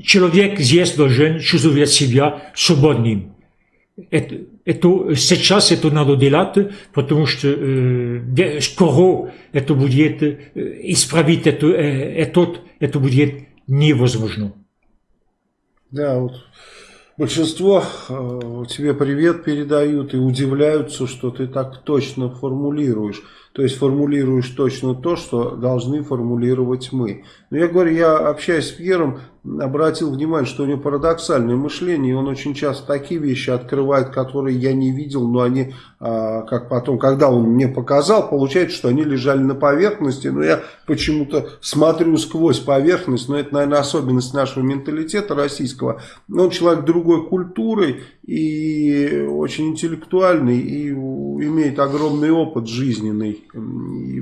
Человек здесь должен чувствовать себя свободным. Это, это, сейчас это надо делать, потому что э, скоро это будет э, исправить это, э, это, это будет невозможно.
Да, вот большинство э, тебе привет передают и удивляются, что ты так точно формулируешь. То есть формулируешь точно то, что должны формулировать мы. Но я говорю, я общаюсь с Пьером, обратил внимание, что у него парадоксальное мышление, и он очень часто такие вещи открывает, которые я не видел, но они, а, как потом, когда он мне показал, получается, что они лежали на поверхности, но я почему-то смотрю сквозь поверхность, но это, наверное, особенность нашего менталитета российского. Он человек другой культуры и очень интеллектуальный, и имеет огромный опыт жизненный, и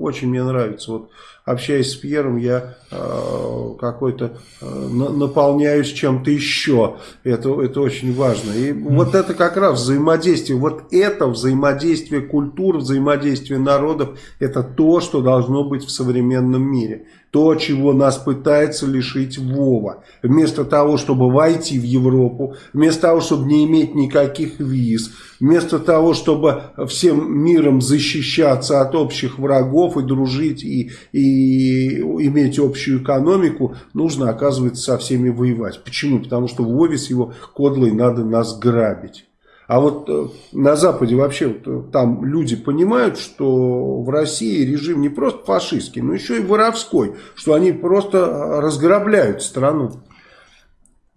очень мне нравится. Вот общаясь с Пьером, я э, какой-то э, наполняюсь чем-то еще. Это, это очень важно. И mm. вот это как раз взаимодействие. Вот это взаимодействие культур, взаимодействие народов, это то, что должно быть в современном мире то, чего нас пытается лишить Вова. Вместо того, чтобы войти в Европу, вместо того, чтобы не иметь никаких виз, вместо того, чтобы всем миром защищаться от общих врагов и дружить и, и иметь общую экономику, нужно, оказывается, со всеми воевать. Почему? Потому что Вове с его кодлой надо нас грабить. А вот э, на Западе вообще э, там люди понимают, что в России режим не просто фашистский, но еще и воровской, что они просто э, разграбляют страну.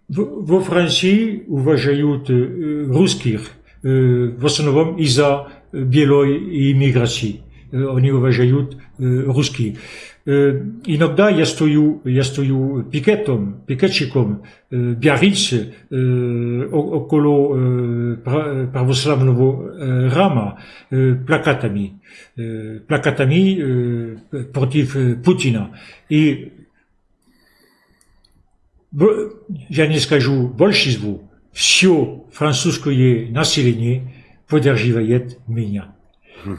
Во Франции уважают русских в основном из-за белой иммиграции. Они уважают русских. Иногда я стою, я стою пикетом, пикетчиком в Биаррице около православного рама плакатами, плакатами против Путина. И я не скажу большинству, все французское население поддерживает меня.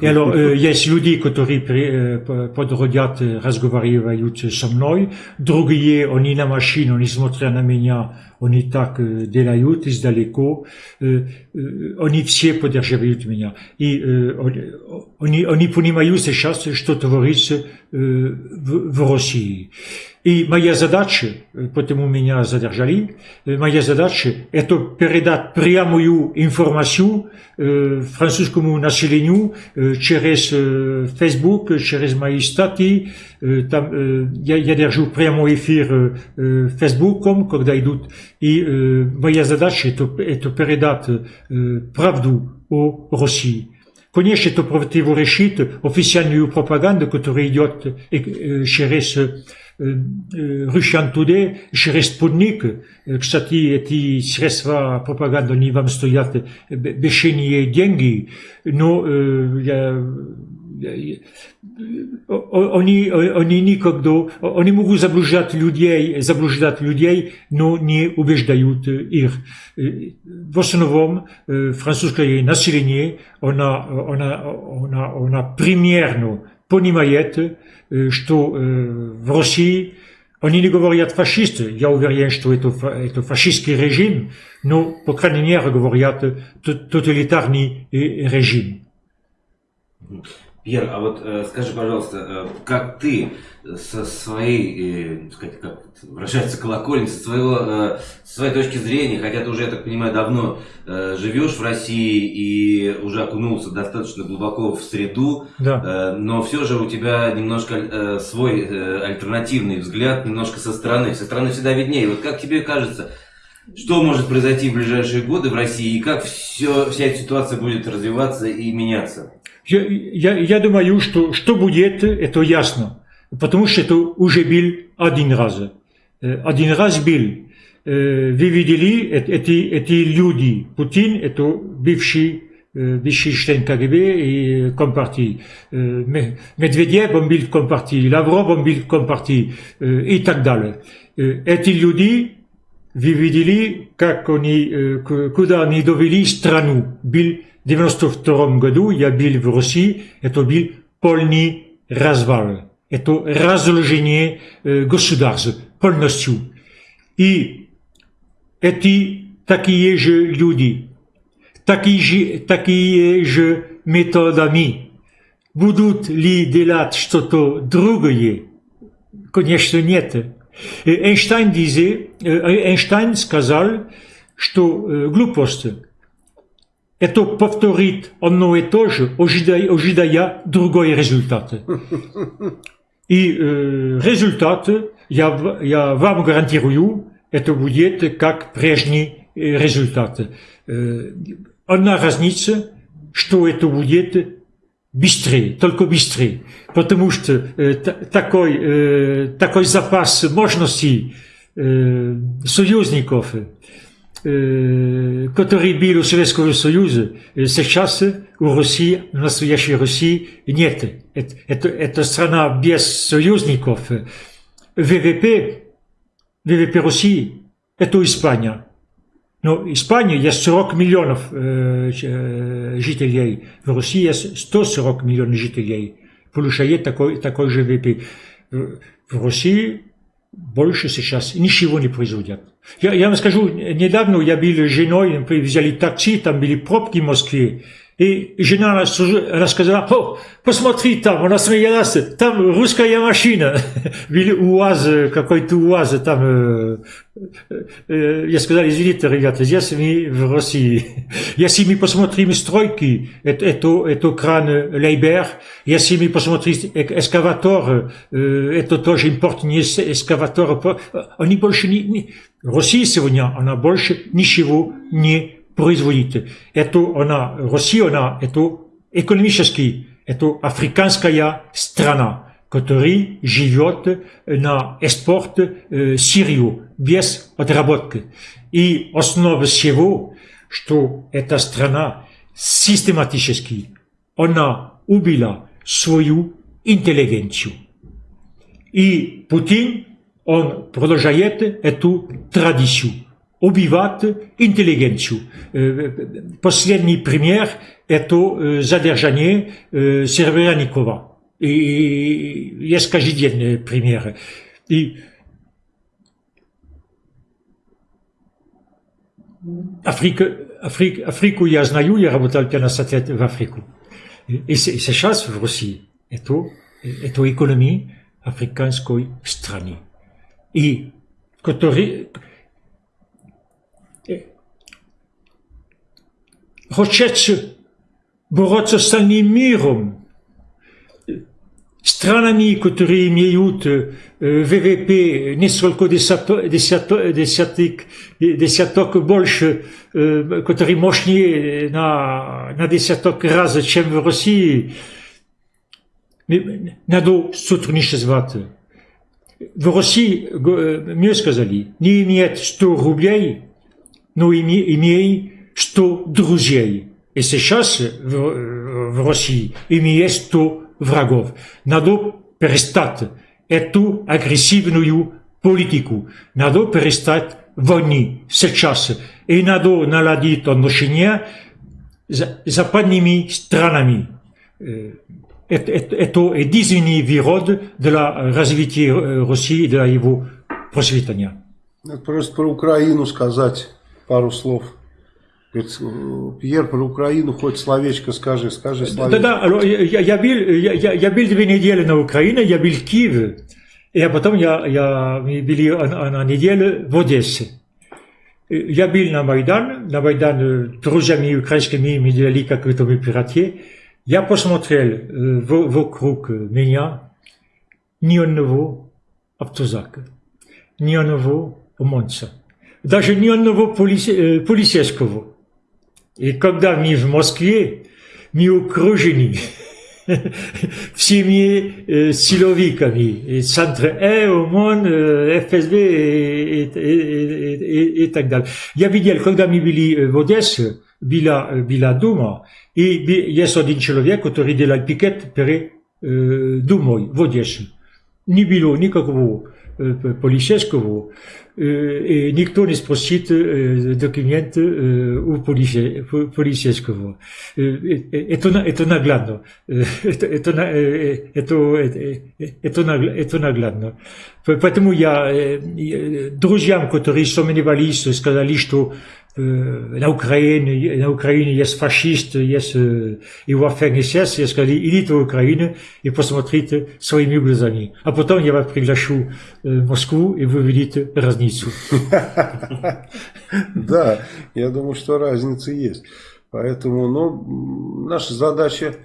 И alors, э, есть люди, которые э, подходят, разговаривают со мной, другие, они на машине, они смотрят на меня, они так э, делают издалеко, э, э, они все поддерживают меня. И э, они, они понимают сейчас, что творится э, в, в России. И моя задача, потому меня задержали, моя задача это передать прямую информацию э, французскому населению э, через э, Facebook, через мои статьи. Э, там, э, я, я держу прямой эфир э, Фейсбуком, когда идут. И э, моя задача это, это передать э, правду о России. Конечно, это противоречит официальную пропаганду, которая идет э, через Russian Today через Спутник. Кстати, эти средства пропаганды, они вам стоят бешеные деньги, но я, oni, oni никогда, они могут заблуждать людей, заблуждать людей, но не убеждают их. В основном французское население, она, она, она, она примерно понимает, что в России они не говорят фашисты. Я уверен, что это, это фашистский режим, но, по крайней мере, говорят тоталитарный режим.
Пьер, а вот э, скажи, пожалуйста, э, как ты со своей, э, сказать, как выражается со своего, э, своей точки зрения, хотя ты уже, я так понимаю, давно э, живешь в России и уже окунулся достаточно глубоко в среду,
да.
э, но все же у тебя немножко э, свой э, альтернативный взгляд, немножко со стороны, со стороны всегда виднее. Вот как тебе кажется, что может произойти в ближайшие годы в России и как все, вся эта ситуация будет развиваться и меняться?
Я, я, я думаю, что что будет, это ясно. Потому что это уже был один раз. Один раз был. Вы видели эти, эти люди. Путин – это бывший, бывший член КГБ и Компартии. Медведев, он был в Компартии. Лавров, он был в Компартии. И так далее. Эти люди, вы видели, как они, куда они довели страну. Был 92 году я был в России, это был полный развал. Это разложение э, государства полностью. И эти такие же люди, такие же, такие же методами будут ли делать что-то другое? Конечно, нет. Эйнштейн, disait, Эйнштейн сказал, что глупость это повторит одно и то же, ожидая, другой результат. И э, результат, я, я вам гарантирую, это будет как прежний результат. Э, одна разница, что это будет быстрее, только быстрее. Потому что э, такой, э, такой запас мощностей э, союзников, который был у Советского Союза, сейчас у России, настоящей России нет. Это, это, это страна без союзников. ВВП, ВВП России – это Испания. Но Испания есть 40 миллионов э, жителей, в России есть 140 миллионов жителей. Получает такой, такой же ВВП. В России больше сейчас ничего не производят. Я, я вам скажу, недавно я был с женой, взяли такси, там были пробки в Москве, и жена рассказала, о, посмотри там, она смеялась, там русская машина, были УАЗ, какой-то УАЗ, там, э, э, я сказал, извините, ребята, здесь мы в России. Если мы посмотрим стройки, это, это, это кран Лейбер, если мы посмотрим эскаватор, э, это тоже импортный эскаватор, они больше не, не, Россия сегодня, она больше ничего не производит. Это она, Россия, она, это экономически, это африканская страна, которая живет на экспорт э, сырью, без отработки. И основа всего, что эта страна систематически, она убила свою интеллигенцию. И Путин, он продолжает эту традицию убивать интеллигенцию. Последний пример – это задержание Серебряникова. И есть каждодневные примеры. И Африка, Африка, Африку я знаю, я работал 15 лет в Африку. И сейчас в России это, это экономия африканской страны. И который, хочет бороться с остальным миром, странами, которые имеют ВВП несколько десяток, десяток, десяток больше, которые мощнее на, на десяток раз, чем в России, надо сотрудничать. В России, мне сказали, не имеет 100 рублей, но имеет что друзей. И сейчас в, в России имеет 100 врагов. Надо перестать эту агрессивную политику. Надо перестать войны сейчас. И надо наладить отношения с западными странами. Это единственный вирод для развития России, для его просветления.
Просто про Украину сказать пару слов. Говорит, Пьер, про Украину хоть словечко скажи, скажи словечко.
Да, да, я, я, был, я, я был две недели на Украине, я был в Киеве, и потом я, я был на, на неделю в Одессе. Я был на Майдан, на Майдан друзьями украинскими мы делали какое-то мероприятие. Я посмотрел вокруг меня ни одного автозака, ни одного ОМОНца, даже ни одного полице, полицейского. И когда мы в Москве, мы окружены всеми э, силовиками, Центр Э, ОМОН, э, ФСБ и, и, и, и, и так далее. Я видел, когда мы были в Одессе, была, была Дума, и есть один человек, который делал пикет перед э, Думой в Одессе. Не было никакого э, полицейского, и никто не спросит документы у полицейского. Это, это наглядно. Это, это, это, это, это наглядно. Поэтому я друзьям, которые сомневались, сказали, что на Украине, на Украине есть фашисты, есть его ФНСС, я сказал, идите в Украину и посмотрите своими глазами. А потом я вас приглашу в Москву, и вы увидите разницу.
Да, я думаю, что разница есть. Поэтому, ну, наша задача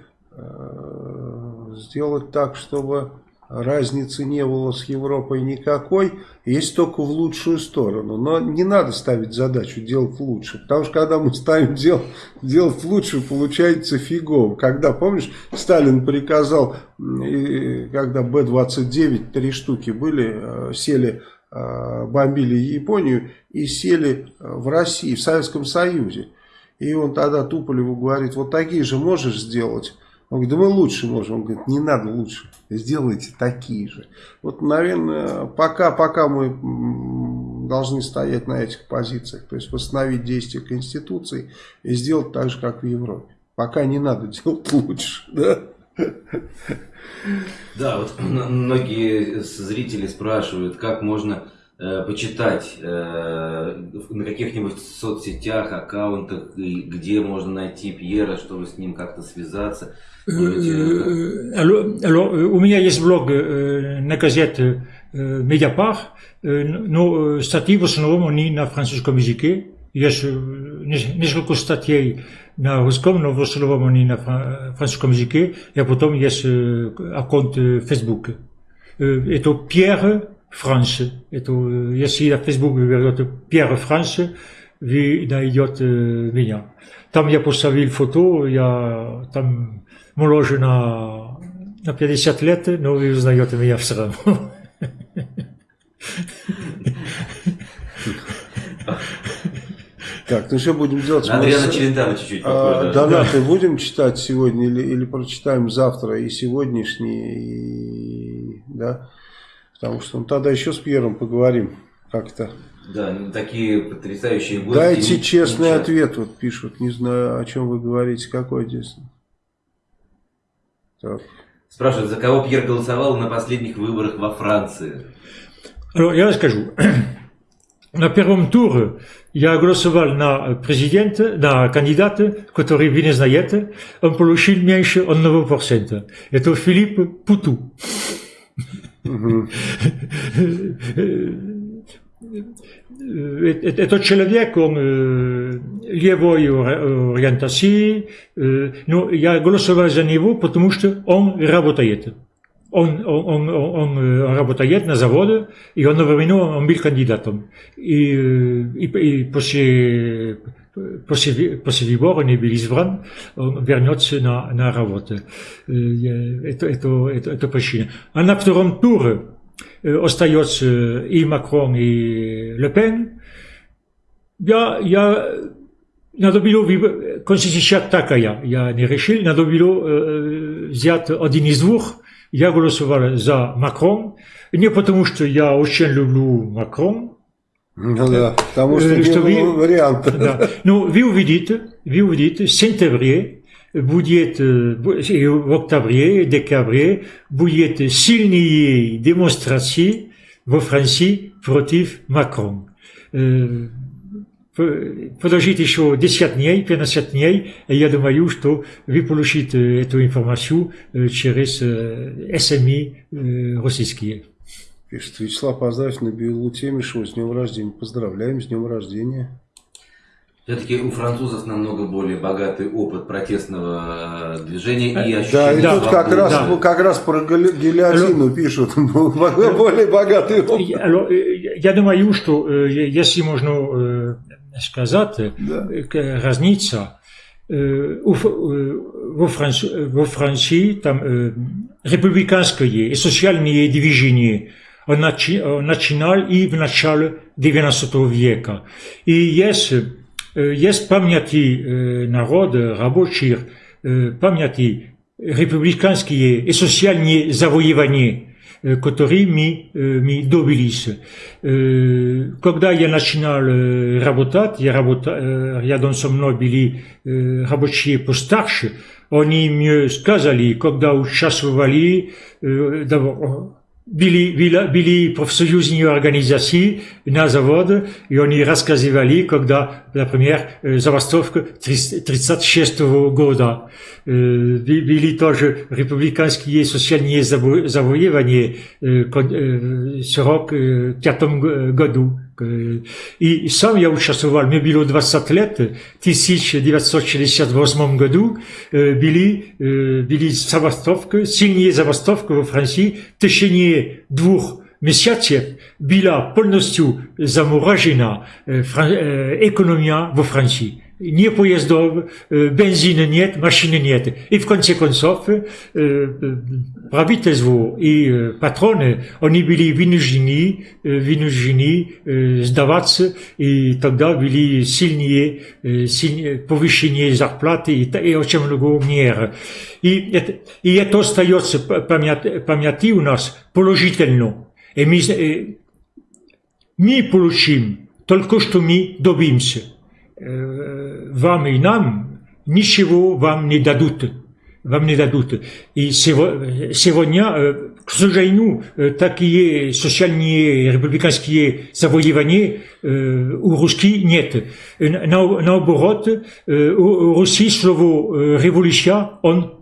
сделать так, чтобы разницы не было с Европой никакой, есть только в лучшую сторону. Но не надо ставить задачу делать лучше, потому что когда мы ставим дел, делать лучше, получается фигово. Когда, помнишь, Сталин приказал, когда Б-29, три штуки были, сели, бомбили Японию и сели в России, в Советском Союзе. И он тогда Туполеву говорит, вот такие же можешь сделать? Он говорит, да мы лучше можем. Он говорит, не надо лучше, сделайте такие же. Вот, наверное, пока, пока мы должны стоять на этих позициях, то есть восстановить действие Конституции и сделать так же, как в Европе. Пока не надо делать лучше, да?
Да, вот многие зрители спрашивают, как можно почитать э, на каких-нибудь соцсетях, аккаунтах, где можно найти Пьера, чтобы с ним как-то связаться.
Alors, alors, у меня есть блог на газете Mediapart, но статьи в основном они на французском языке. Есть несколько статей на русском, но в основном они на французском языке, и потом есть аккаунт Facebook. Это Pierre France. Это, если на Facebook вы берете Pierre France, вы найдете меня. Там я поставил фото, я там моложе на, на 50 лет, но вы узнаете меня все равно.
Так, ну что будем делать?
На Адриана Челентана чуть-чуть
а, Донаты будем читать сегодня или, или прочитаем завтра и сегодняшний, и, да? Потому что ну, тогда еще с Пьером поговорим как-то.
Да, ну, такие потрясающие гости.
Дайте честный ничего. ответ, вот пишут. Не знаю, о чем вы говорите, какой здесь.
Так. Спрашивают, за кого Пьер голосовал на последних выборах во Франции?
Я расскажу. На первом туре я голосовал на президента, на кандидата, который вы не знаете. Он получил меньше 1%. Это Филипп Путу. Этот человек, он левой ориентации, но я голосовал за него, потому что он работает. Он, он, он, он работает на заводе, и он одновременно он был кандидатом. И, и, и после, после, выбора не был избран, он вернется на, на работу. Это, это, это, это причина. А на втором туре остается и Макрон, и Ле Пен. Я, я надо было, конституция такая, я не решил, надо было взять один из двух, я голосовал за Макрон, не потому что я очень люблю Макрон,
Ну да, потому что
Э,
не
что
было
ви-
варианта.
Да. Ну, вы увидите, вы увидите, в сентябре будет, э, бу- и в октябре, декабре будет сильные демонстрации во Франции против Макрон. Э, п- Подождите еще 10 дней, 15 дней, и я думаю, что вы получите эту информацию э, через э, СМИ э, российские.
Пишет Вячеслав Поздравь на Белу Темишева с днем рождения. Поздравляем с днем рождения.
Все-таки у французов намного более богатый опыт протестного э, движения и
Да, и
ощущение
Да,
тут как раз,
да.
как раз про гильотину пишут. Более богатый опыт.
Я- э, Я думаю, что э, если можно э, сказать, э, к- разница э, э, во Франц- во Франции там э, республиканские и социальные движения начи- он начинал и в начале 19 века. И есть, э, есть памяти э, народа, рабочих, э, памяти республиканские и социальные завоевания, э, которые мы, э, мы добились. Э, Когда я начинал э, работать, я работа- э, рядом со мной были э, рабочие постарше, они мне сказали, когда участвовали, были, были, были профсоюзные организации на заводе, и они рассказывали, когда, например, забастовка 1936 года. Би- Были тоже республиканские социальные заво- завоевания в 1945 г- году. Э, И сам я участвовал, мне было 20 лет, в 1968 году э, были, э, были забастовки, сильные забастовки во Франции в течение двух месяцев была полностью заморожена э, фран- э, экономия во Франции. Не поездов, э, бензина нет, машины нет. И в конце концов, э, э, правительство и э, патроны, они были вынуждены, э, вынуждены э, сдаваться, и тогда были сильнее, э, сильнее повышение зарплаты и, та- и очень много мер. И это, и это остается п- память- памяти у нас положительно. И мы, э, мы получим только что мы добимся. Э, Вам и нам ничего вам не дадут. Вам не дадут. И сего- сегодня, э, к сожалению, э, такие социальные республиканские завоевания э, у русских нет. Э, на- Наоборот, э, у у России слово э, революция, он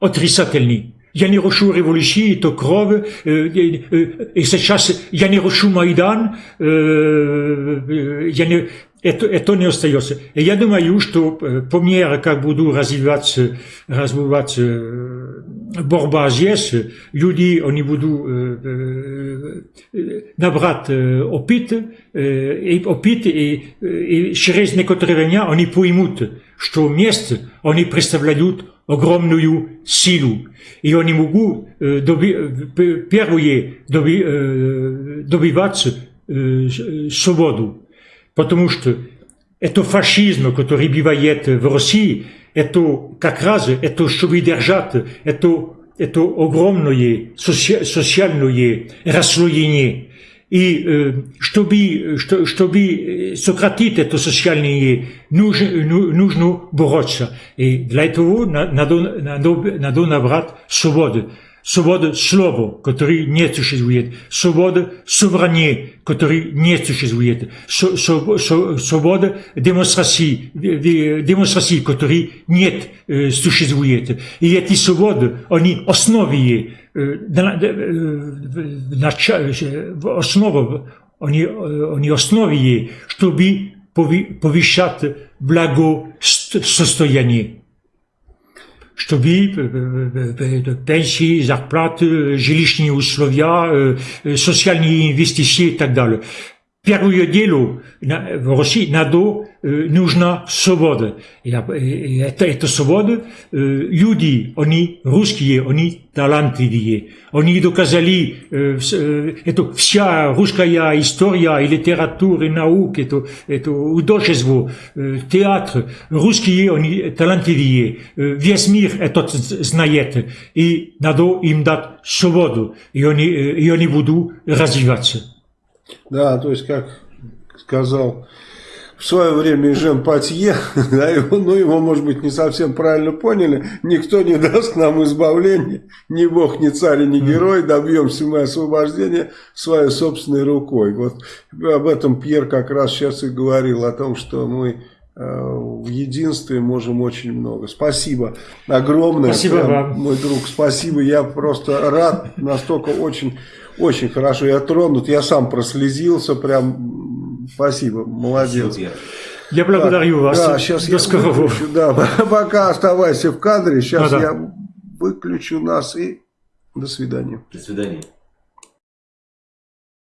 отрицательный. Я не рушу революции, это кровь, э, э, э, и сейчас я не рушу Майдан, э, э, я не, это, это не остается. И я думаю, что э, по мере, как буду развиваться, развиваться э, борьба здесь, люди, они будут э, набрать опыт, и опыт, и, и через некоторое время они поймут, что вместе они представляют огромную силу. И они могут доби, первые доби, добиваться свободу. Потому что это фашизм, который бывает в России, это как раз, это чтобы держать, это, это огромное соци- социальное расслоение. И э, чтобы, что- чтобы сократить это социальное, нужно, ну- нужно бороться. И для этого на- надо, надо, надо набрать свободу. Свобода слова, который не существует. Свобода собрания, который не существует. Со- со- со- Свобода демонстрации, де- демонстрации, который нет э, существует. И эти свободы, они основе, э, на- э, в начале, э, в основе, они, э, они основе, чтобы пови- повышать благосостояние чтобы э, э, э, пенсии, зарплаты, жилищные условия, э, э, социальные инвестиции и так далее. Первое дело нужна свобода. И, это, это свобода, люди, они русские, они талантливые. Они доказали, это вся русская история и литература, и наука, это, это художество, театр. Русские, они талантливые. Весь мир это знает. И надо им дать свободу. И они, и они будут развиваться.
Да, то есть, как сказал в свое время Жен Патье, да, его, ну, его, может быть, не совсем правильно поняли, никто не даст нам избавления, ни бог, ни царь, ни герой, добьемся мы освобождения своей собственной рукой. Вот об этом Пьер как раз сейчас и говорил, о том, что мы э, в единстве можем очень много. Спасибо огромное.
Спасибо
Прям,
вам.
Мой друг, спасибо. Я просто рад, настолько очень, очень хорошо. Я тронут, я сам прослезился, прям спасибо, молодец.
Супер.
Я благодарю вас.
Да, сейчас
До
я
скорого.
выключу, да, пока оставайся в кадре, сейчас
Да-да.
я выключу нас и до свидания.
До свидания.